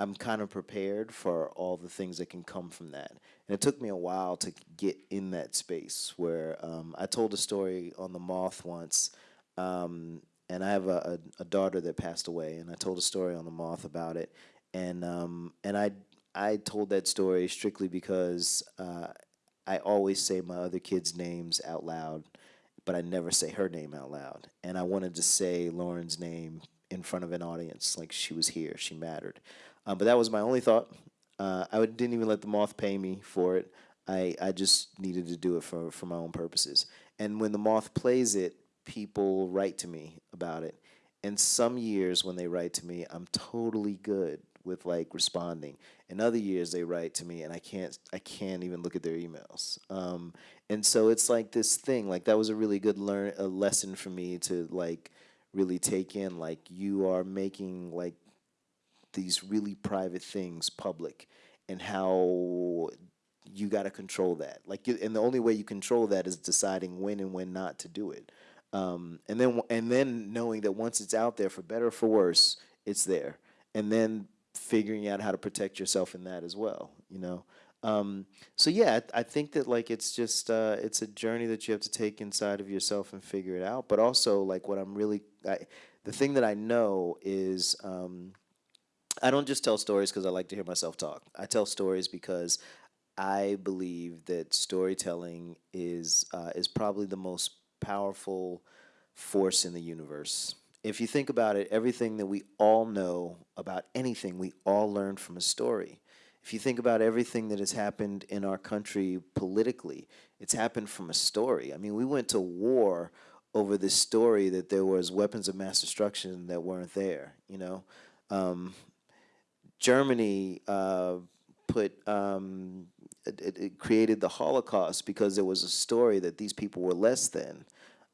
I'm kind of prepared for all the things that can come from that. And it took me a while to get in that space where um, I told a story on the Moth once, um, and I have a, a, a daughter that passed away, and I told a story on the Moth about it, and um, and I I told that story strictly because uh, I always say my other kids' names out loud, but I never say her name out loud, and I wanted to say Lauren's name in front of an audience, like she was here, she mattered. Um, but that was my only thought. Uh, I didn't even let the moth pay me for it. I, I just needed to do it for, for my own purposes. And when the moth plays it, people write to me about it. And some years when they write to me, I'm totally good with like responding. And other years they write to me and I can't I can't even look at their emails. Um, and so it's like this thing. Like that was a really good learn a lesson for me to like really take in. Like you are making like these really private things public and how you got to control that like you, and the only way you control that is deciding when and when not to do it um, and then and then knowing that once it's out there for better or for worse it's there and then figuring out how to protect yourself in that as well you know um, so yeah I, I think that like it's just uh, it's a journey that you have to take inside of yourself and figure it out but also like what i'm really I, the thing that i know is um, I don't just tell stories because I like to hear myself talk. I tell stories because I believe that storytelling is uh, is probably the most powerful force in the universe. If you think about it, everything that we all know about anything, we all learned from a story. If you think about everything that has happened in our country politically, it's happened from a story. I mean, we went to war over this story that there was weapons of mass destruction that weren't there. You know, um, Germany uh, put um, it, it- created the Holocaust because there was a story that these people were less than.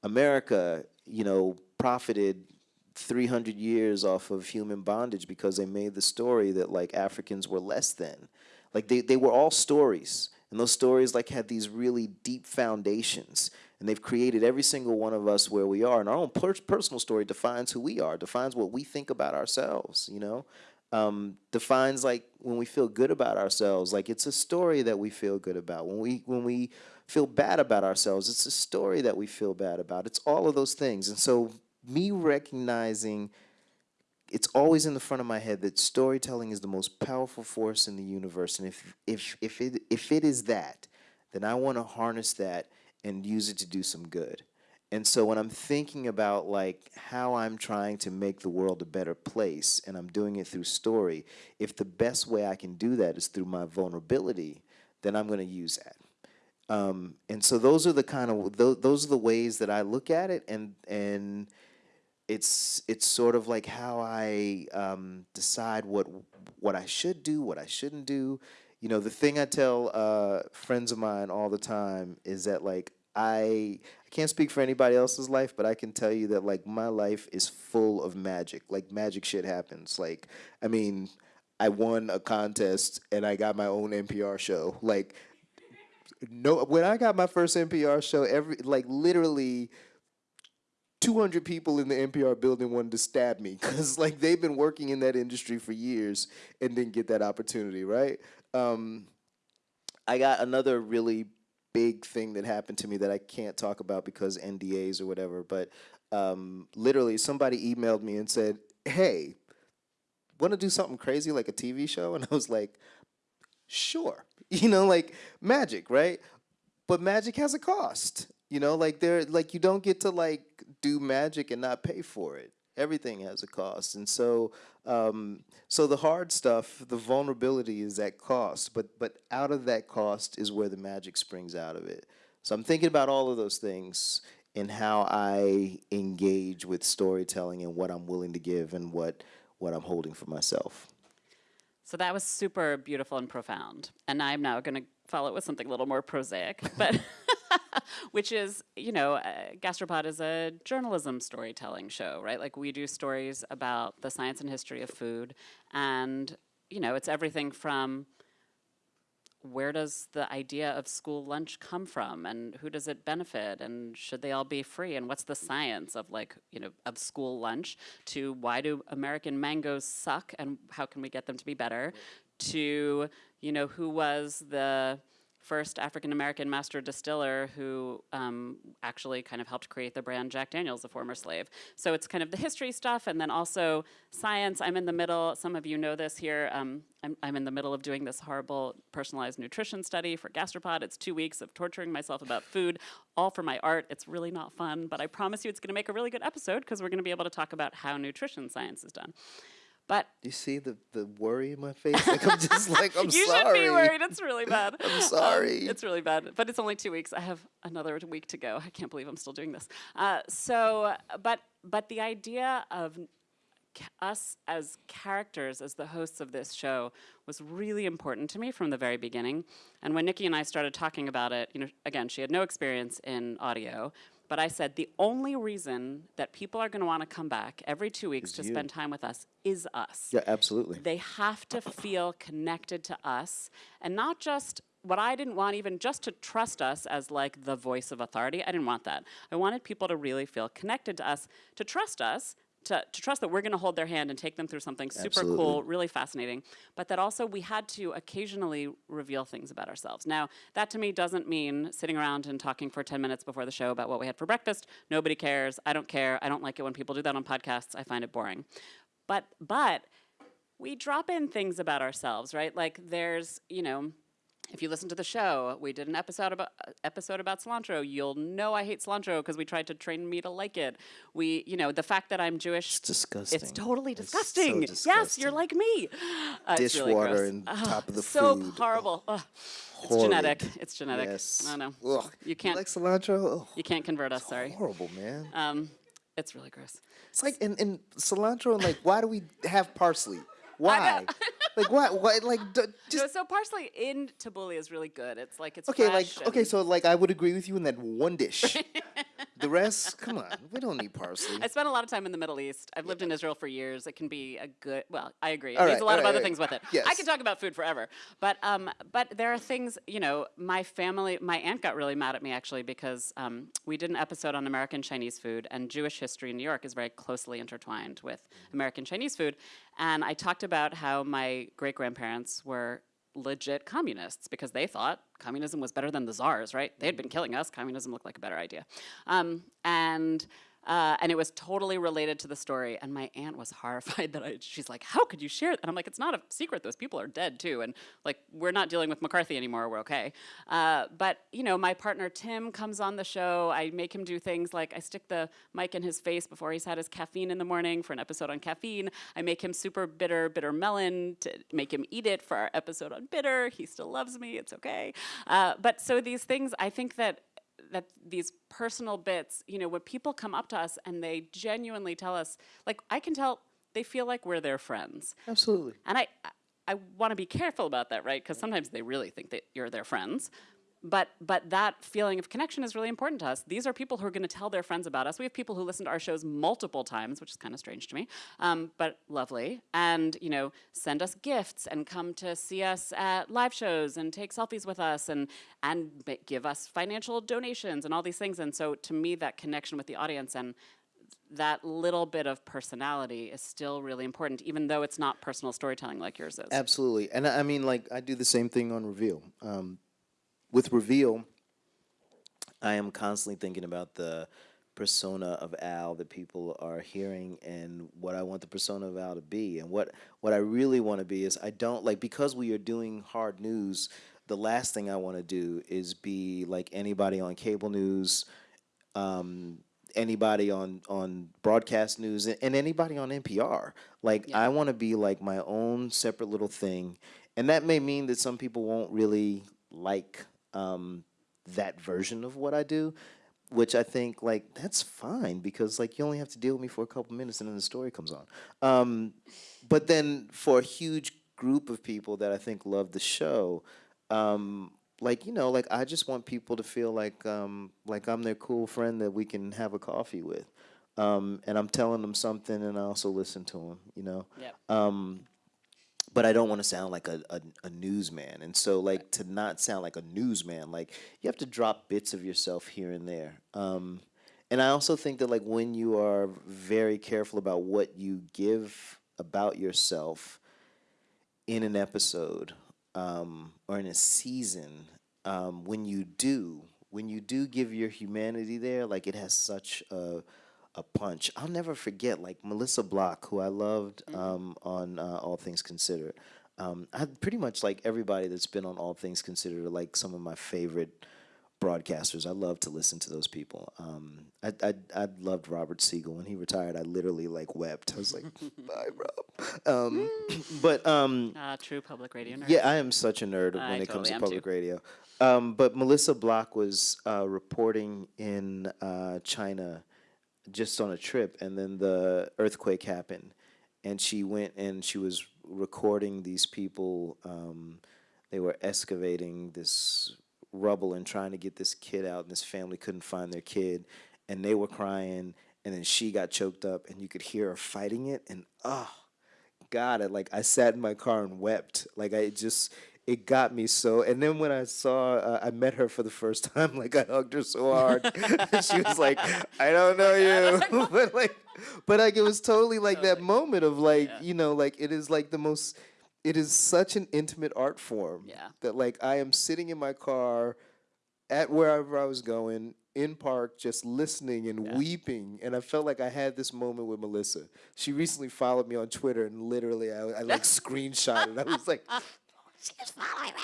America, you know, profited 300 years off of human bondage because they made the story that like Africans were less than. Like they, they were all stories. And those stories like had these really deep foundations. And they've created every single one of us where we are. And our own per- personal story defines who we are, defines what we think about ourselves, you know? um, defines like when we feel good about ourselves like it's a story that we feel good about when we when we feel bad about ourselves it's a story that we feel bad about it's all of those things and so me recognizing it's always in the front of my head that storytelling is the most powerful force in the universe and if if if it if it is that then I want to harness that and use it to do some good and so when I'm thinking about like how I'm trying to make the world a better place and I'm doing it through story, if the best way I can do that is through my vulnerability, then I'm going to use that. Um, and so those are the kind of those, those are the ways that I look at it and and it's it's sort of like how I um, decide what what I should do, what I shouldn't do. You know, the thing I tell uh, friends of mine all the time is that like I I can't speak for anybody else's life, but I can tell you that like my life is full of magic. Like magic shit happens. Like I mean, I won a contest and I got my own NPR show. Like no when I got my first NPR show, every like literally 200 people in the NPR building wanted to stab me because like they've been working in that industry for years and didn't get that opportunity, right? Um, I got another really big thing that happened to me that I can't talk about because NDAs or whatever, but um, literally somebody emailed me and said, "Hey, want to do something crazy like a TV show?" And I was like, "Sure." You know, like magic, right? But magic has a cost. You know, like there like you don't get to like do magic and not pay for it. Everything has a cost. And so um, so the hard stuff, the vulnerability is at cost, but but out of that cost is where the magic springs out of it. So I'm thinking about all of those things and how I engage with storytelling and what I'm willing to give and what what I'm holding for myself.
So that was super beautiful and profound. And I'm now going to follow it with something a little more prosaic, but which is, you know, uh, Gastropod is a journalism storytelling show, right? Like we do stories about the science and history of food, and you know, it's everything from where does the idea of school lunch come from and who does it benefit and should they all be free? And what's the science of like you know of school lunch to why do american mangoes suck and how can we get them to be better? To you know who was the first African American master distiller who um, actually kind of helped create the brand Jack Daniels, a former slave. So it's kind of the history stuff and then also science. I'm in the middle, some of you know this here, um, I'm, I'm in the middle of doing this horrible personalized nutrition study for Gastropod. It's two weeks of torturing myself about food, all for my art. It's really not fun, but I promise you it's gonna make a really good episode because we're gonna be able to talk about how nutrition science is done. But
You see the, the worry in my face? Like I'm just like I'm
you
sorry.
You should be worried. It's really bad.
I'm
Um,
sorry.
it's really bad. But it's only two weeks. I have another week to go. I can't believe I'm still doing this. Uh, so, but but the idea of us as characters, as the hosts of this show, was really important to me from the very beginning. And when Nicky and I started talking about it, you know, again, she had no experience in audio. But I said the only reason that people are going to want to come back every two weeks to
you.
spend time with us is us.
Yeah, absolutely.
They have to feel connected to us and not just what I didn't want even just to trust us as like the voice of authority. I didn't want that. I wanted people to really feel connected to us, to trust us, to, to trust that we're going to hold their hand and take them through something super
Absolutely.
cool, really fascinating, but that also we had to occasionally reveal things about ourselves. Now, that to me doesn't mean sitting around and talking for 10 minutes before the show about what we had for breakfast. Nobody cares. I don't care. I don't like it when people do that on podcasts. I find it boring. But but we drop in things about ourselves, right? Like there's, you know, if you listen to the show, we did an episode about episode about cilantro. You'll know I hate cilantro because we tried to train me to like it. We, you know, the fact that I'm Jewish.
It's disgusting.
It's totally
It's so
disgusting. Yes, you're like me. Uh, it's really
Dishwater and top of the
so
food.
horrible. Ugh. It's genetic. It's genetic.
Yes.
I know.
Ugh.
You can't.
like cilantro? Ugh,
you can't convert us. Sorry.
horrible, man.
Um, it's really gross.
It's like in, and cilantro and like why do we have parsley? Why? like what? Why? Like d-
No,
just
so parsley in tabbouleh is really good. It's like it's
okay. Like okay. So like I would agree with you in that one dish. the rest, come on, we don't need parsley.
I spent a lot of time in the Middle East. I've lived in Israel for years. It can be a good. Well, I agree. It
All right,
a lot of
right,
other
all
things with it.
Yes.
I could talk about food forever, but um, but there are things. You know, my family, my aunt got really mad at me actually because um, we did an episode on American Chinese food, and Jewish history in New York is very closely intertwined with American Chinese food, and I talked about how my great grandparents were legit communists because they thought communism was better than the czars, right? They had been killing us. Communism looked like a better idea. Um, and uh, and it was totally related to the story. And my aunt was horrified that I, she's like, how could you share that? And I'm like, it's not a secret. Those people are dead too. And like, we're not dealing with McCarthy anymore. We're okay. Uh, but, you know, my partner Tim comes on the show. I make him do things like I stick the mic in his face before he's had his caffeine in the morning for an episode on caffeine. I make him super bitter, bitter melon to make him eat it for our episode on bitter. He still loves me. It's okay. Uh, but so these things, I think that that these personal bits, you know, when people come up to us and they genuinely tell us, like I can tell they feel like we're their friends.
Absolutely.
And I I want to be careful about that, right? Because sometimes they really think that you're their friends. But but that feeling of connection is really important to us. These are people who are going to tell their friends about us. We have people who listen to our shows multiple times, which is kind of strange to me, um, but lovely. And you know, send us gifts and come to see us at live shows and take selfies with us and and give us financial donations and all these things. And so, to me, that connection with the audience and that little bit of personality is still really important, even though it's not personal storytelling like yours is.
Absolutely, and I I mean, like I do the same thing on Reveal. Um, with Reveal, I am constantly thinking about the persona of Al that people are hearing and what I want the persona of Al to be. And what what I really want to be is I don't like because we are doing hard news. The last thing I want to do is be like anybody on cable news, um, anybody on on broadcast news, and, and anybody on NPR. Like I want to be like my own separate little thing, and that may mean that some people won't really like um, that version of what I do, which I think like that's fine because like you only have to deal with me for a couple minutes and then the story comes on. Um, but then for a huge group of people that I think love the show, um, like you know, like I just want people to feel like um, like I'm their cool friend that we can have a coffee with, um, and I'm telling them something, and I also listen to them. You know
Yep.
um, but I don't want to sound like a, a, a newsman. And so, like, to not sound like a newsman, like, you have to drop bits of yourself here and there. Um, and I also think that, like, when you are very careful about what you give about yourself in an episode um, or in a season, um, when you do, when you do give your humanity there, like, it has such a a punch. I'll never forget, like Melissa Block, who I loved um, on uh, All Things Considered. Um, I pretty much like everybody that's been on All Things Considered are like some of my favorite broadcasters. I love to listen to those people. Um, I, I I loved Robert Siegel when he retired. I literally like wept. I was like, bye, Rob. Um, but um,
Uh, true public radio nerd.
yeah, I am such a nerd
I
when it comes to public
too.
radio. Um, but Melissa Block was uh, reporting in uh, China just on a trip, and then the earthquake happened, and she went and she was recording these people. Um, they were excavating this rubble and trying to get this kid out, and this family couldn't find their kid, and they were crying, and then she got choked up, and you could hear her fighting it, and oh. God, I, like I sat in my car and wept. Like I just, it got me so. And then when I saw, uh, I met her for the first time. Like I hugged her so hard. she was like, "I don't know you," but like, but like it was totally like that moment of like,
Yeah.
you know, like it is like the most. It is such an intimate art form
Yeah.
that like I am sitting in my car at wherever I was going in park, just listening and weeping. And I felt like I had this moment with Melissa. She recently followed me on Twitter, and literally, I, I like screenshotted. I was like, she's following me.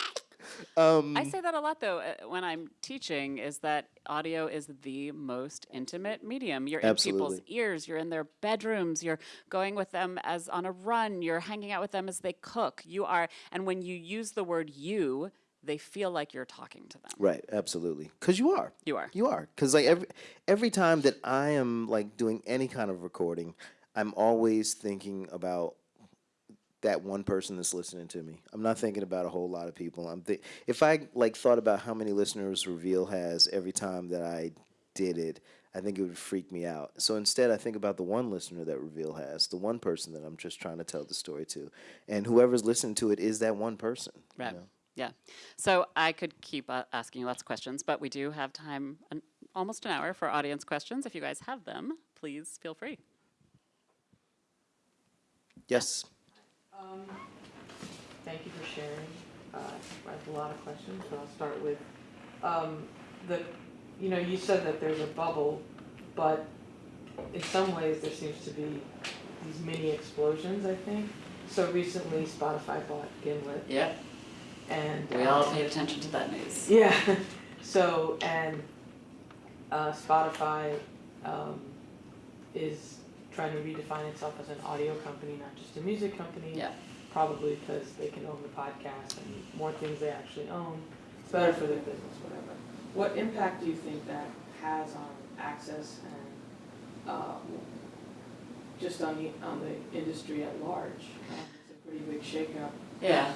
Um,
I say that a lot though uh, when I'm teaching is that audio is the most intimate medium. You're in people's ears, you're in their bedrooms, you're going with them as on a run, you're hanging out with them as they cook. You are and when you use the word you, they feel like you're talking to them.
Right, absolutely. Because you are.
You are.
You are. Because like every every time that I am like doing any kind of recording, I'm always thinking about that one person that's listening to me. I'm not thinking about a whole lot of people. I'm th- if I like thought about how many listeners Reveal has every time that I did it, I think it would freak me out. So instead, I think about the one listener that Reveal has, the one person that I'm just trying to tell the story to, and whoever's listening to it is that one person. you
Right.
know?
Yeah. So I could keep uh, asking you lots of questions, but we do have time, an, almost an hour for audience questions. If you guys have them, please feel free.
Yes.
Um, thank you for sharing. Uh, I have a lot of questions, so I'll start with, um, the, you know, you said that there's a bubble, but in some ways there seems to be these mini explosions, I think. So recently Spotify bought Gimlet
Yeah.
and.
We all
um,
paid attention to that news.
Yeah, so, and uh, Spotify um, is trying to redefine itself as an audio company, not just a music company.
Yeah.
Probably because they can own the podcast and more things they actually own. It's better for their business, whatever. What impact do you think that has on access and uh, just on the, on the industry at large? Um, It's a pretty big shakeup.
Yeah.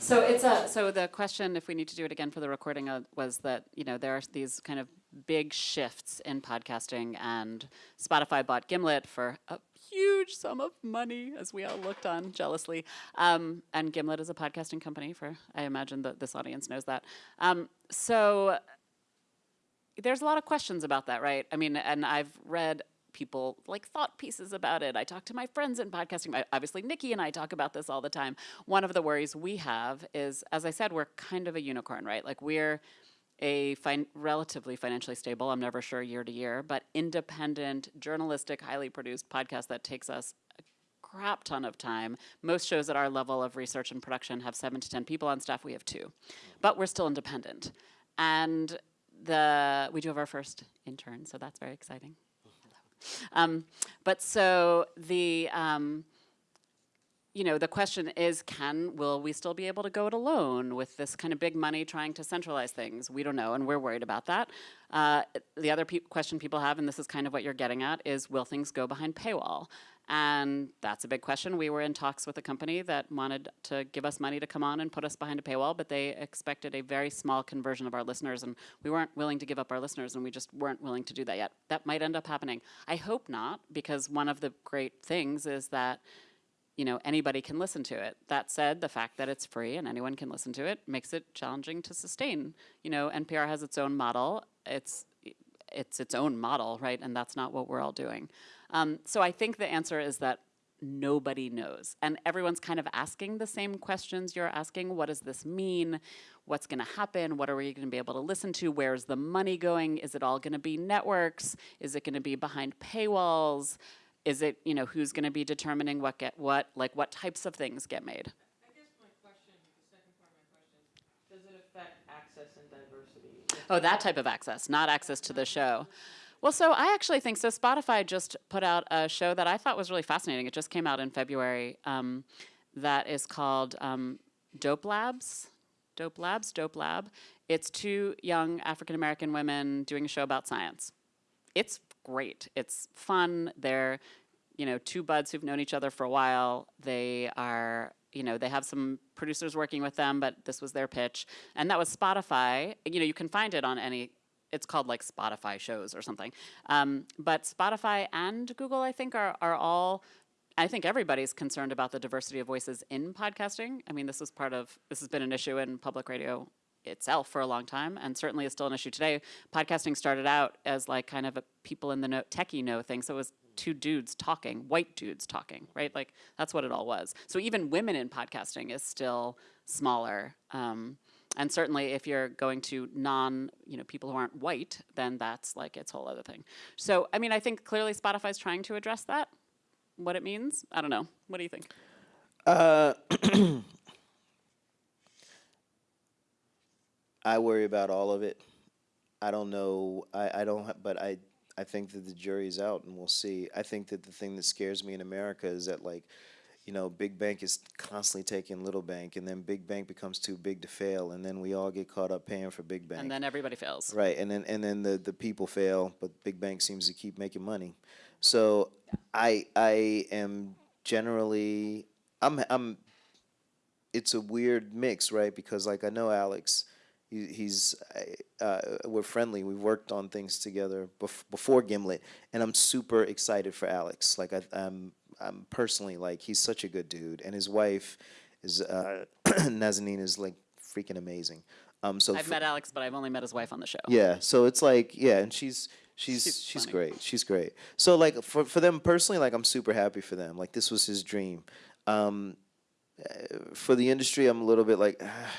So it's a so the question, if we need to do it again for the recording, uh, was that you know there are these kind of big shifts in podcasting, and Spotify bought Gimlet for a huge sum of money, as we all looked on jealously. Um, and Gimlet is a podcasting company. For I imagine that this audience knows that. Um, so there's a lot of questions about that, right? I mean, and I've read people like thought pieces about it. I talk to my friends in podcasting. Obviously, Nicky and I talk about this all the time. One of the worries we have is, as I said, we're kind of a unicorn, right? Like we're a fin- relatively financially stable, I'm never sure year to year, but independent, journalistic, highly produced podcast that takes us a crap ton of time. Most shows at our level of research and production have seven to 10 people on staff. We have two, but we're still independent. And the we do have our first intern, so that's very exciting. Um, but so the um, you know the question is, can will we still be able to go it alone with this kind of big money trying to centralize things? We don't know, and we're worried about that. Uh, the other pe- question people have, and this is kind of what you're getting at, is will things go behind paywall? And that's a big question. We were in talks with a company that wanted to give us money to come on and put us behind a paywall, but they expected a very small conversion of our listeners, and we weren't willing to give up our listeners, and we just weren't willing to do that yet. That might end up happening. I hope not, because one of the great things is that you know anybody can listen to it. That said, the fact that it's free and anyone can listen to it makes it challenging to sustain. You know, NPR has its own model. It's it's its own model, right? And that's not what we're all doing. Um, so I think the answer is that nobody knows. And everyone's kind of asking the same questions you're asking. What does this mean? What's going to happen? What are we going to be able to listen to? Where's the money going? Is it all going to be networks? Is it going to be behind paywalls? Is it, you know, who's going to be determining what get what, like what types of things get made?
I guess my question, the second part of my question, does it affect access and diversity?
Oh, that type of access, not access to the show. Well, so I actually think so. Spotify just put out a show that I thought was really fascinating. It just came out in February. Um, that is called um, Dope Labs. Dope Labs, Dope Lab. It's two young African American women doing a show about science. It's great. It's fun. They're, you know, two buds who've known each other for a while. They are, you know, they have some producers working with them, but this was their pitch. And that was Spotify. You know, you can find it on any, it's called like Spotify shows or something. Um, but Spotify and Google, I think, are, are all, I think everybody's concerned about the diversity of voices in podcasting. I mean, this is part of, this has been an issue in public radio itself for a long time and certainly is still an issue today. Podcasting started out as like kind of a people in the know, techie know thing. So it was two dudes talking, white dudes talking, right? Like that's what it all was. So even women in podcasting is still smaller. Um, and certainly if you're going to non, you know, people who aren't white, then that's like its whole other thing. So, I mean, I think clearly Spotify's trying to address that. What it means, I don't know. What do you think?
Uh, I worry about all of it. I don't know. I, I don't. ha- But I I think that the jury's out, and we'll see. I think that the thing that scares me in America is that like, you know, big bank is constantly taking little bank, and then big bank becomes too big to fail, and then we all get caught up paying for big bank.
And then everybody fails.
Right, and then and then the the people fail, but big bank seems to keep making money. So I I am generally I'm I'm it's a weird mix, right? Because like I know Alex, he, he's uh, we're friendly. We've worked on things together bef- before Gimlet, and I'm super excited for Alex. Like I, I'm I'm personally like he's such a good dude, and his wife is uh, Nazanin is like freaking amazing. Um, so
I've met Alex, but I've only met his wife on the show.
yeah, so it's like yeah, and she's she's
She's
great. She's great. So like for for them personally, like I'm super happy for them. Like this was his dream. Um, uh, for the industry, I'm a little bit like, ah,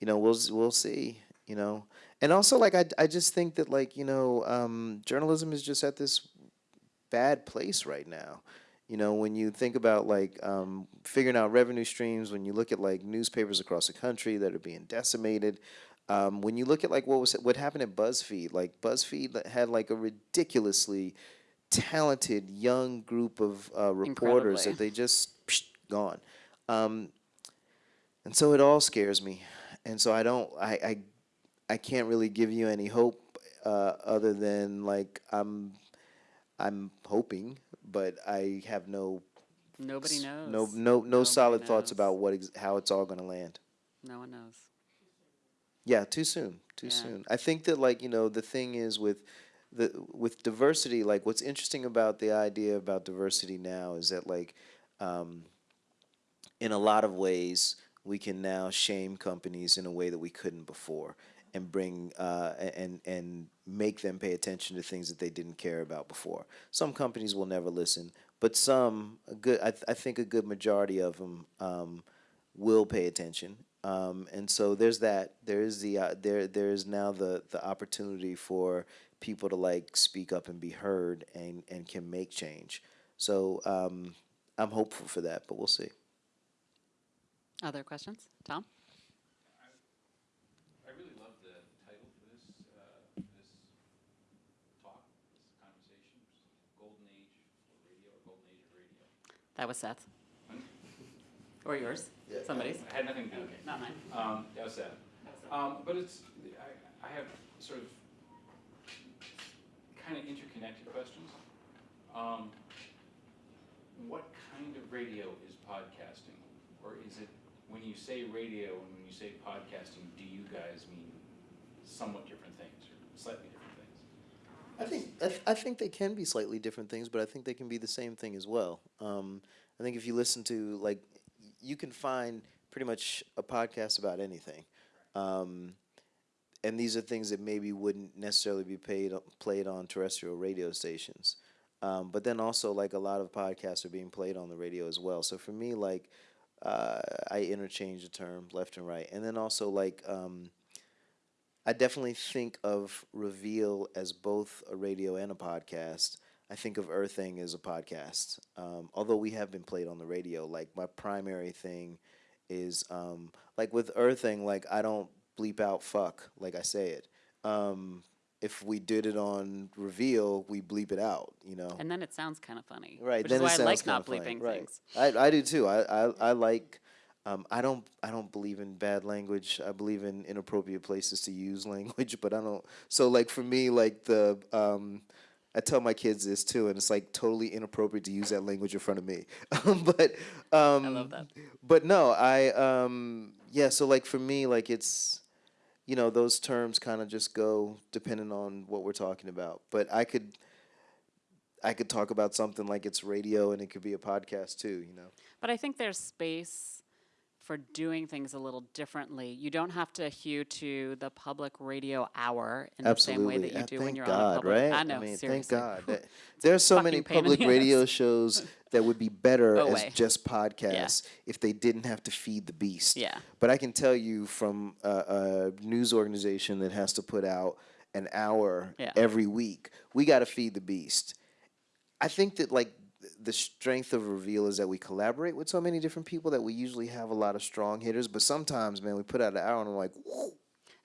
you know, we'll we'll see. You know, and also like I I just think that like you know um, journalism is just at this bad place right now. You know, when you think about like um, figuring out revenue streams, when you look at like newspapers across the country that are being decimated, um, when you look at like what was what happened at BuzzFeed, like BuzzFeed that had like a ridiculously talented young group of uh, reporters
Incredibly.
that they just psh, gone, um, and so it all scares me, and so I don't I I, I can't really give you any hope uh, other than like I'm I'm hoping, but I have no
Nobody knows.
no no no
Nobody
solid thoughts about what ex- how it's all going to land.
No one knows.
Yeah, too soon. Too
Yeah.
soon. I think that like, you know, the thing is with the with diversity, like what's interesting about the idea about diversity now is that like um, in a lot of ways we can now shame companies in a way that we couldn't before and bring uh, and and make them pay attention to things that they didn't care about before. Some companies will never listen, but some a good I, th- I think a good majority of them um, will pay attention. Um, and so there's that. There is the uh, there there is now the the opportunity for people to like speak up and be heard and and can make change. So um, I'm hopeful for that, but we'll see.
Other questions? Tom?
I really love the title for this, uh, this talk, this conversation, Golden Age of Radio, or Golden Age of Radio.
That was Seth. Or yours? Somebody's?
I had nothing to do with it.
Not mine.
Um, that was that. Um, but it's, I, I have sort of kind of interconnected questions. Um, what kind of radio is podcasting? Or is it, when you say radio and when you say podcasting, do you guys mean somewhat different things or slightly different things?
I think I, th- I think they can be slightly different things, but I think they can be the same thing as well. Um, I think if you listen to like, you can find pretty much a podcast about anything, um, and these are things that maybe wouldn't necessarily be paid played on terrestrial radio stations. Um, but then also like a lot of podcasts are being played on the radio as well. So for me, like uh, I interchange the term left and right, and then also like. Um, I definitely think of Reveal as both a radio and a podcast. I think of Errthang as a podcast. Um, although we have been played on the radio, like my primary thing is um, like with Errthang, like I don't bleep out fuck like I say it. Um, if we did it on Reveal, we bleep it out, you know.
And then it sounds kind of funny.
Right.
Which
then
is why I like not
funny,
bleeping
right.
things.
I, I do too. I, I, I like. Um, I don't. I don't believe in bad language. I believe in inappropriate places to use language, but I don't. So like for me, like the. Um, I tell my kids this too, and it's like totally inappropriate to use that language in front of me. but um,
I love that.
But no, I um, yeah. So like for me, like it's you know those terms kind of just go depending on what we're talking about. But I could I could talk about something like it's radio and it could be a podcast too, you know.
But I think there's space for doing things a little differently. You don't have to hew to the public radio hour in the same way that you
Uh,
do when you're
God,
on a public.
right?
I know,
mean,
seriously.
thank God. There are so many
fucking pain in the
public radio shows that would be better
Go
as just podcasts if they didn't have to feed the beast.
Yeah.
But I can tell you from a, a news organization that has to put out an hour
Yeah.
every week, we got to feed the beast. I think that like the strength of Reveal is that we collaborate with so many different people that we usually have a lot of strong hitters. But sometimes, man, we put out an hour and I'm like, whoa.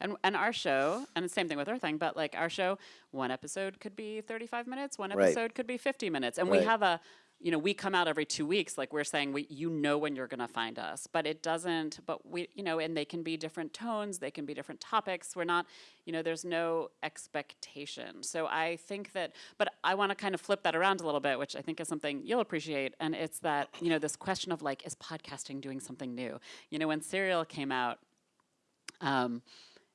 And and our show, and the same thing with our thing, but like our show, one episode could be 35 minutes, one
Right.
episode could be 50 minutes. And we have a you know, we come out every 2 weeks like we're saying we you know when you're going to find us, but it doesn't but we you know, and they can be different tones, they can be different topics. We're not, you know, there's no expectation. So I think that but I want to kind of flip that around a little bit, which I think is something you'll appreciate and it's that, you know, this question of like is podcasting doing something new? You know, when Serial came out um,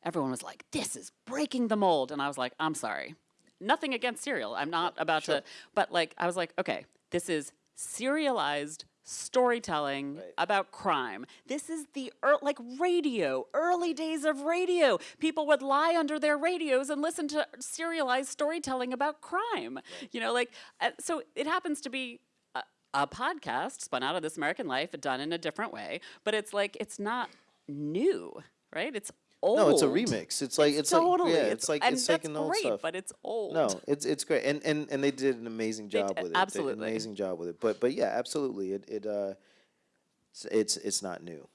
everyone was like, "This is breaking the mold," and I was like, "I'm sorry, nothing against Serial. I'm not about to." But like, I was like, "Okay, this is serialized." Storytelling
Right.
about crime. This is the ear like radio, early days of radio. People would lie under their radios and listen to serialized storytelling about crime. You know, like uh, so. It happens to be a, a podcast spun out of This American Life, done in a different way. But it's like it's not new, right? It's old.
No, it's a remix. It's like it's,
totally.
like yeah, it's like
and
it's
that's
taking old
great,
stuff.
but it's old.
No, it's it's great, and and and they did an amazing
They
job
d-
with it. They did
absolutely.
an amazing job with it. But but yeah, absolutely. It it uh, it's it's, it's not new.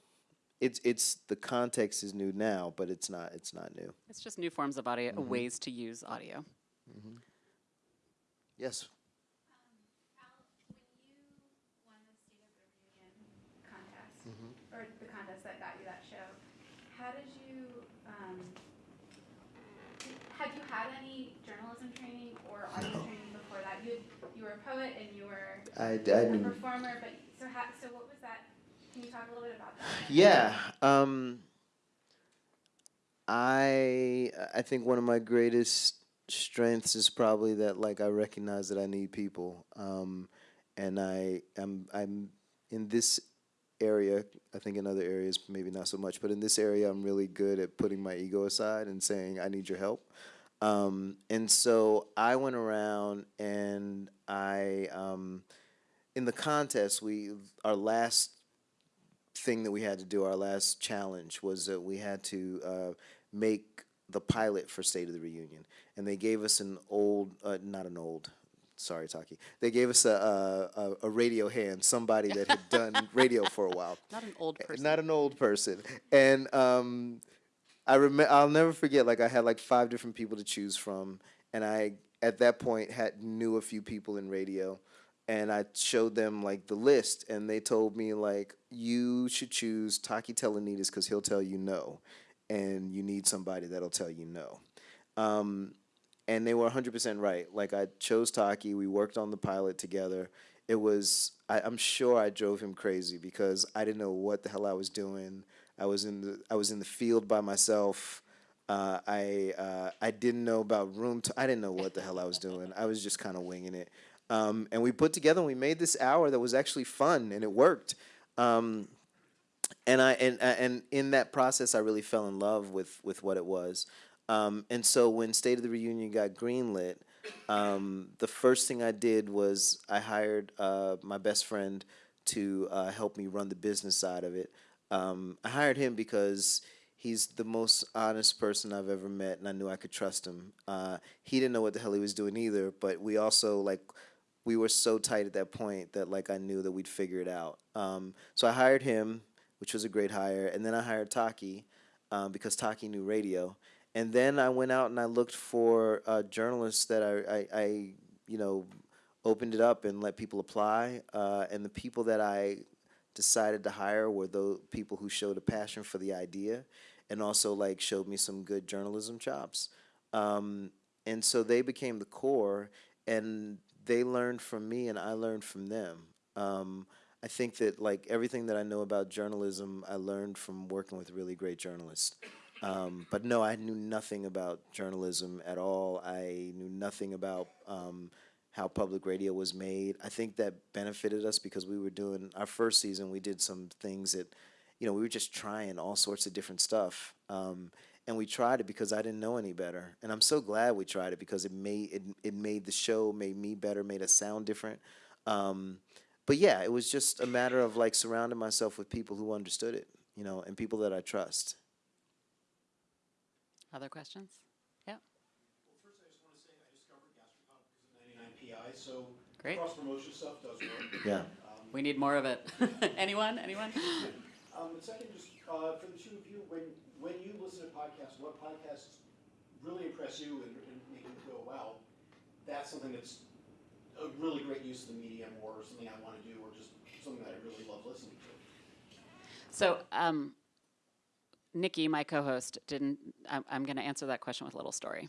It's it's the context is new now, but it's not it's not new.
it's just new forms of audio,
Mm-hmm.
ways to use audio.
Yes.
Al, when you won the State of the Union contest,
Mm-hmm.
or the contest that got you that show, how did you, um, had you had any journalism audio training before that? You, you were a poet and you were
I, I
a performer, but, so how, so what was that? Can you talk a little bit about that?
Yeah. Um, I I think one of my greatest strengths is probably that like I recognize that I need people, um, and I am I'm in this area. I think in other areas maybe not so much, but in this area I'm really good at putting my ego aside and saying I need your help. Um, and so I went around and I um, in the contest we our last thing that we had to do, our last challenge, was that we had to uh, make the pilot for State of the Reunion, and they gave us an old, uh, not an old. Sorry, Taki. They gave us a, a, a- a radio hand, somebody that had done radio for a while.
Not an old person.
Not an old person. And um, I remember, I'll never forget. Like I had like five different people to choose from, and I at that point had knew a few people in radio, and I showed them like the list, and they told me like you should choose Taki Telonidis because he'll tell you no, and you need somebody that'll tell you no. Um, and they were 100% right. Like I chose Taki, we worked on the pilot together. It was I, I'm sure I drove him crazy because I didn't know what the hell I was doing. I was in the I was in the field by myself. Uh, I uh, I didn't know about room. I didn't know what the hell I was doing. I was just kind of winging it. Um, and we put together. and We made this hour that was actually fun and it worked. Um, and I and and in that process, I really fell in love with with what it was. Um, and so when State of the Reunion got greenlit, um, the first thing I did was I hired uh, my best friend to uh, help me run the business side of it. Um, I hired him because he's the most honest person I've ever met, and I knew I could trust him. Uh, he didn't know what the hell he was doing either, but we also like we were so tight at that point that like I knew that we'd figure it out. Um, so I hired him, which was a great hire, and then I hired Taki um, because Taki knew radio, and then I went out and I looked for uh, journalists that I, I, I, you know, opened it up and let people apply, uh, and the people that I decided to hire were those people who showed a passion for the idea, and also like showed me some good journalism chops. Um, and so they became the core, and they learned from me, and I learned from them. Um, I think that like everything that I know about journalism, I learned from working with really great journalists. Um, but no, I knew nothing about journalism at all. I knew nothing about um, how public radio was made. I think that benefited us because we were doing our first season. We did some things that, you know, we were just trying all sorts of different stuff. Um, and we tried it because I didn't know any better. And I'm so glad we tried it because it made it, it made the show, made me better, made us sound different. Um, but yeah, it was just a matter of like surrounding myself with people who understood it, you know, and people that I trust.
Other questions? Yeah,
First, I just want to say I discovered Gastropod because of 99 PI, so
Great.
cross promotion stuff does work.
Yeah.
we need more of it. Anyone? Anyone?
Um, and second, just uh, for the two of you, when when you listen to podcasts, what podcasts really impress you and, and make you go, wow, that's something that's a really great use of the medium, or something I want to do, or just something that I really love listening to.
So, um, Nicky, my co-host, didn't. I'm, I'm going to answer that question with a little story.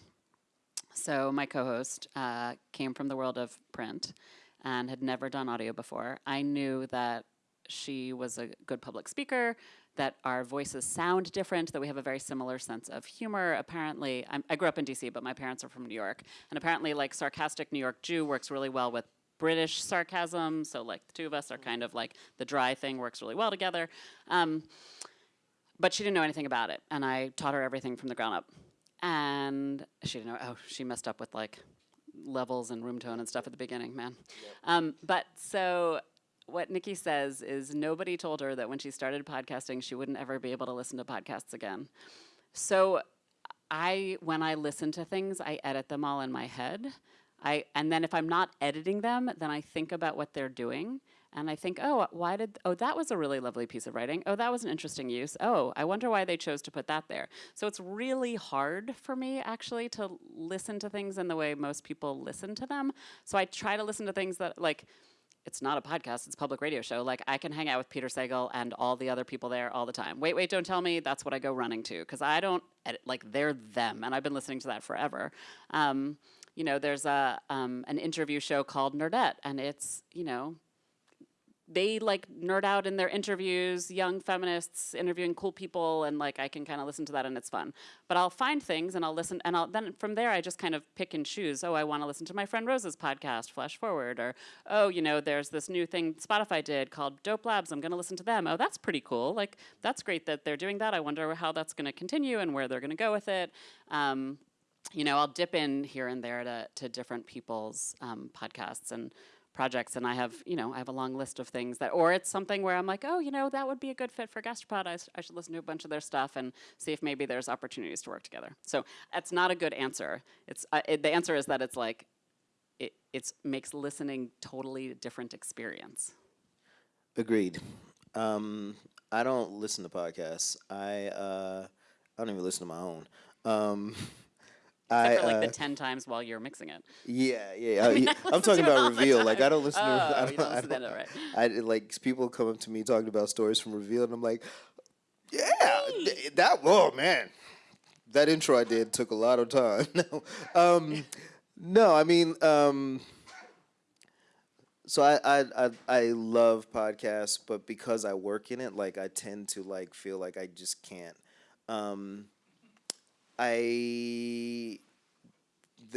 So, my co-host uh, came from the world of print and had never done audio before. I knew that she was a good public speaker, that our voices sound different, that we have a very similar sense of humor. Apparently, I'm, I grew up in DC, but my parents are from New York, and apparently, like sarcastic New York Jew works really well with British sarcasm. So, like the two of us are kind of like the dry thing works really well together. Um, but she didn't know anything about it, and I taught her everything from the ground up. And she didn't know. Oh, she messed up with like levels and room tone and stuff at the beginning, man. Um, but so what Nicky says is nobody told her that when she started podcasting, she wouldn't ever be able to listen to podcasts again. So I, when I listen to things, I edit them all in my head. I, and then if I'm not editing them, then I think about what they're doing. And I think, oh, why did, oh, that was a really lovely piece of writing. Oh, that was an interesting use. Oh, I wonder why they chose to put that there. So it's really hard for me actually to listen to things in the way most people listen to them. So I try to listen to things that, like, it's not a podcast, it's a public radio show. Like I can hang out with Peter Sagal and all the other people there all the time. Wait, wait, don't tell me. That's what I go running to because I don't edit, like they're them, and I've been listening to that forever. Um, you know, there's a um, an interview show called Nerdette, and it's you know they like nerd out in their interviews, young feminists interviewing cool people, and like I can kind of listen to that and it's fun. But I'll find things and I'll listen, and I'll then from there I just kind of pick and choose. Oh, I want to listen to my friend Rose's podcast, Flash Forward, or oh, you know, there's this new thing Spotify did called Dope Labs. I'm going to listen to them. Oh, that's pretty cool. Like that's great that they're doing that. I wonder how that's going to continue and where they're going to go with it. Um, you know, I'll dip in here and there to, to different people's um, podcasts and projects, and I have, you know, I have a long list of things that, or it's something where I'm like, oh, you know, that would be a good fit for Gastropod. I should listen to a bunch of their stuff and see if maybe there's opportunities to work together. So that's not a good answer. It's uh, it, the answer is that it's like, it it's makes listening totally different experience.
Agreed. Um, I don't listen to podcasts. I uh, I don't even listen to my own. Um, I
for like
uh,
the ten times while you're mixing it.
yeah yeah. Yeah,
I
I'm talking about reveal. Like I don't listen to.
Oh,
I don't,
don't
I
to
don't-
it, right.
I like people come up to me talking about stories from reveal, and I'm like, yeah, th- that. Oh man, that intro I did took a lot of time. no, um, no, I mean. Um, so I, I I I love podcasts, but because I work in it, like I tend to like feel like I just can't. Um, I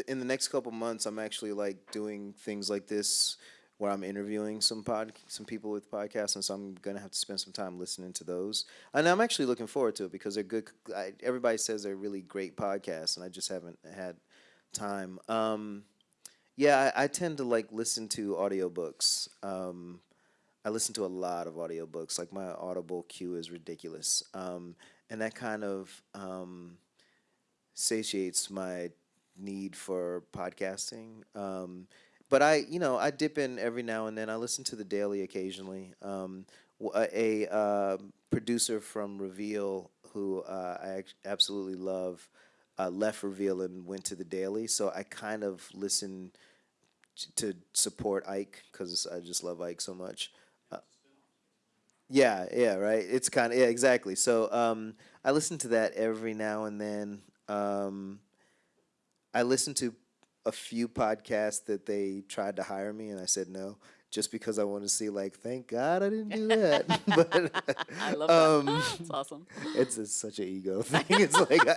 in the next couple months, I'm actually like doing things like this where I'm interviewing some pod some people with podcasts, and so I'm gonna have to spend some time listening to those. And I'm actually looking forward to it because they're good. I, everybody says they're really great podcasts, and I just haven't had time. Um, yeah, I, I tend to like listen to audiobooks. Um, I listen to a lot of audiobooks. Like my Audible queue is ridiculous. Um, and that kind of um, satiates my need for podcasting. Um, but I, you know, I dip in every now and then. I listen to the Daily occasionally. Um, a, uh, producer from Reveal who uh, I absolutely love uh, left Reveal and went to the Daily. So I kind of listen to support Ike because I just love Ike so much. Uh, yeah, yeah, right. It's kind of yeah, exactly. So um, I listen to that every now and then. Um, I listened to a few podcasts that they tried to hire me, and I said no, just because I want to see like, thank God I didn't do that. but
I love that.
um,
It's awesome.
it's, it's such an ego thing. It's like, I,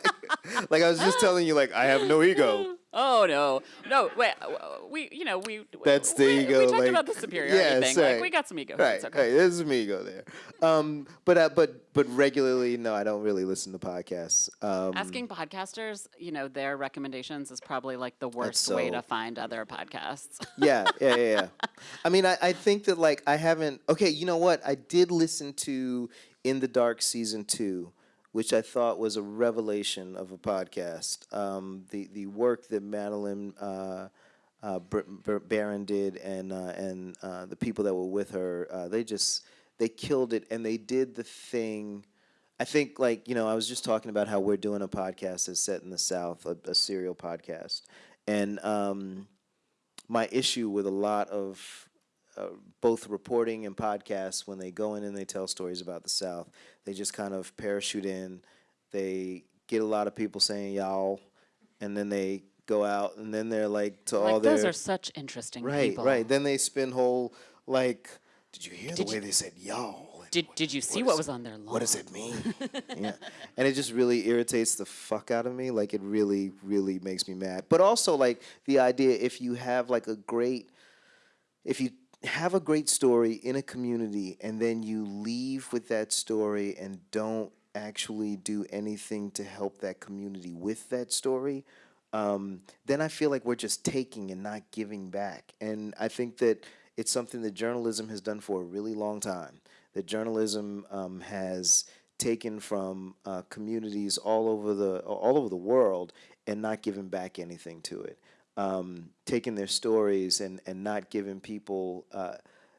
like I was just telling you, like I have no ego.
Oh no, no! Wait, we you know we
That's the
we,
ego,
We talked
like-
about the superiority
yeah,
thing.
sorry.
Like we got some ego.
Right,
It's okay.
right. There's some ego there. Um, but uh, but but regularly, no, I don't really listen to podcasts. Um,
Asking podcasters, you know, their recommendations is probably like the worst way to find other podcasts.
yeah, yeah, yeah, yeah. I mean, I, I think that like I haven't. Okay, you know what? I did listen to In the Dark season two, which I thought was a revelation of a podcast. Um, the the work that Madeleine uh, uh, Baran did, and uh, and uh, the people that were with her, uh, they just they killed it, and they did the thing. I think, like you know, I was just talking about how we're doing a podcast that's set in the South, a, a serial podcast, and um, my issue with a lot of uh, both reporting and podcasts when they go in and they tell stories about the South, they just kind of parachute in. They get a lot of people saying y'all, and then they go out and then they're like to all
like
their
those are such interesting
right,
people.
right. Then they spin whole like, did you hear
Did
the way they said y'all?
Did Did you see
What
what, was on their lawn?
what does it mean? yeah. And it just really irritates the fuck out of me. Like it really, really makes me mad. But also like the idea if you have like a great if you have a great story in a community and then you leave with that story and don't actually do anything to help that community with that story, um, then I feel like we're just taking and not giving back. And I think that it's something that journalism has done for a really long time. That journalism um, has taken from uh, communities all over the all over the world and not given back anything to it. Um, taking their stories and and not giving people. Uh,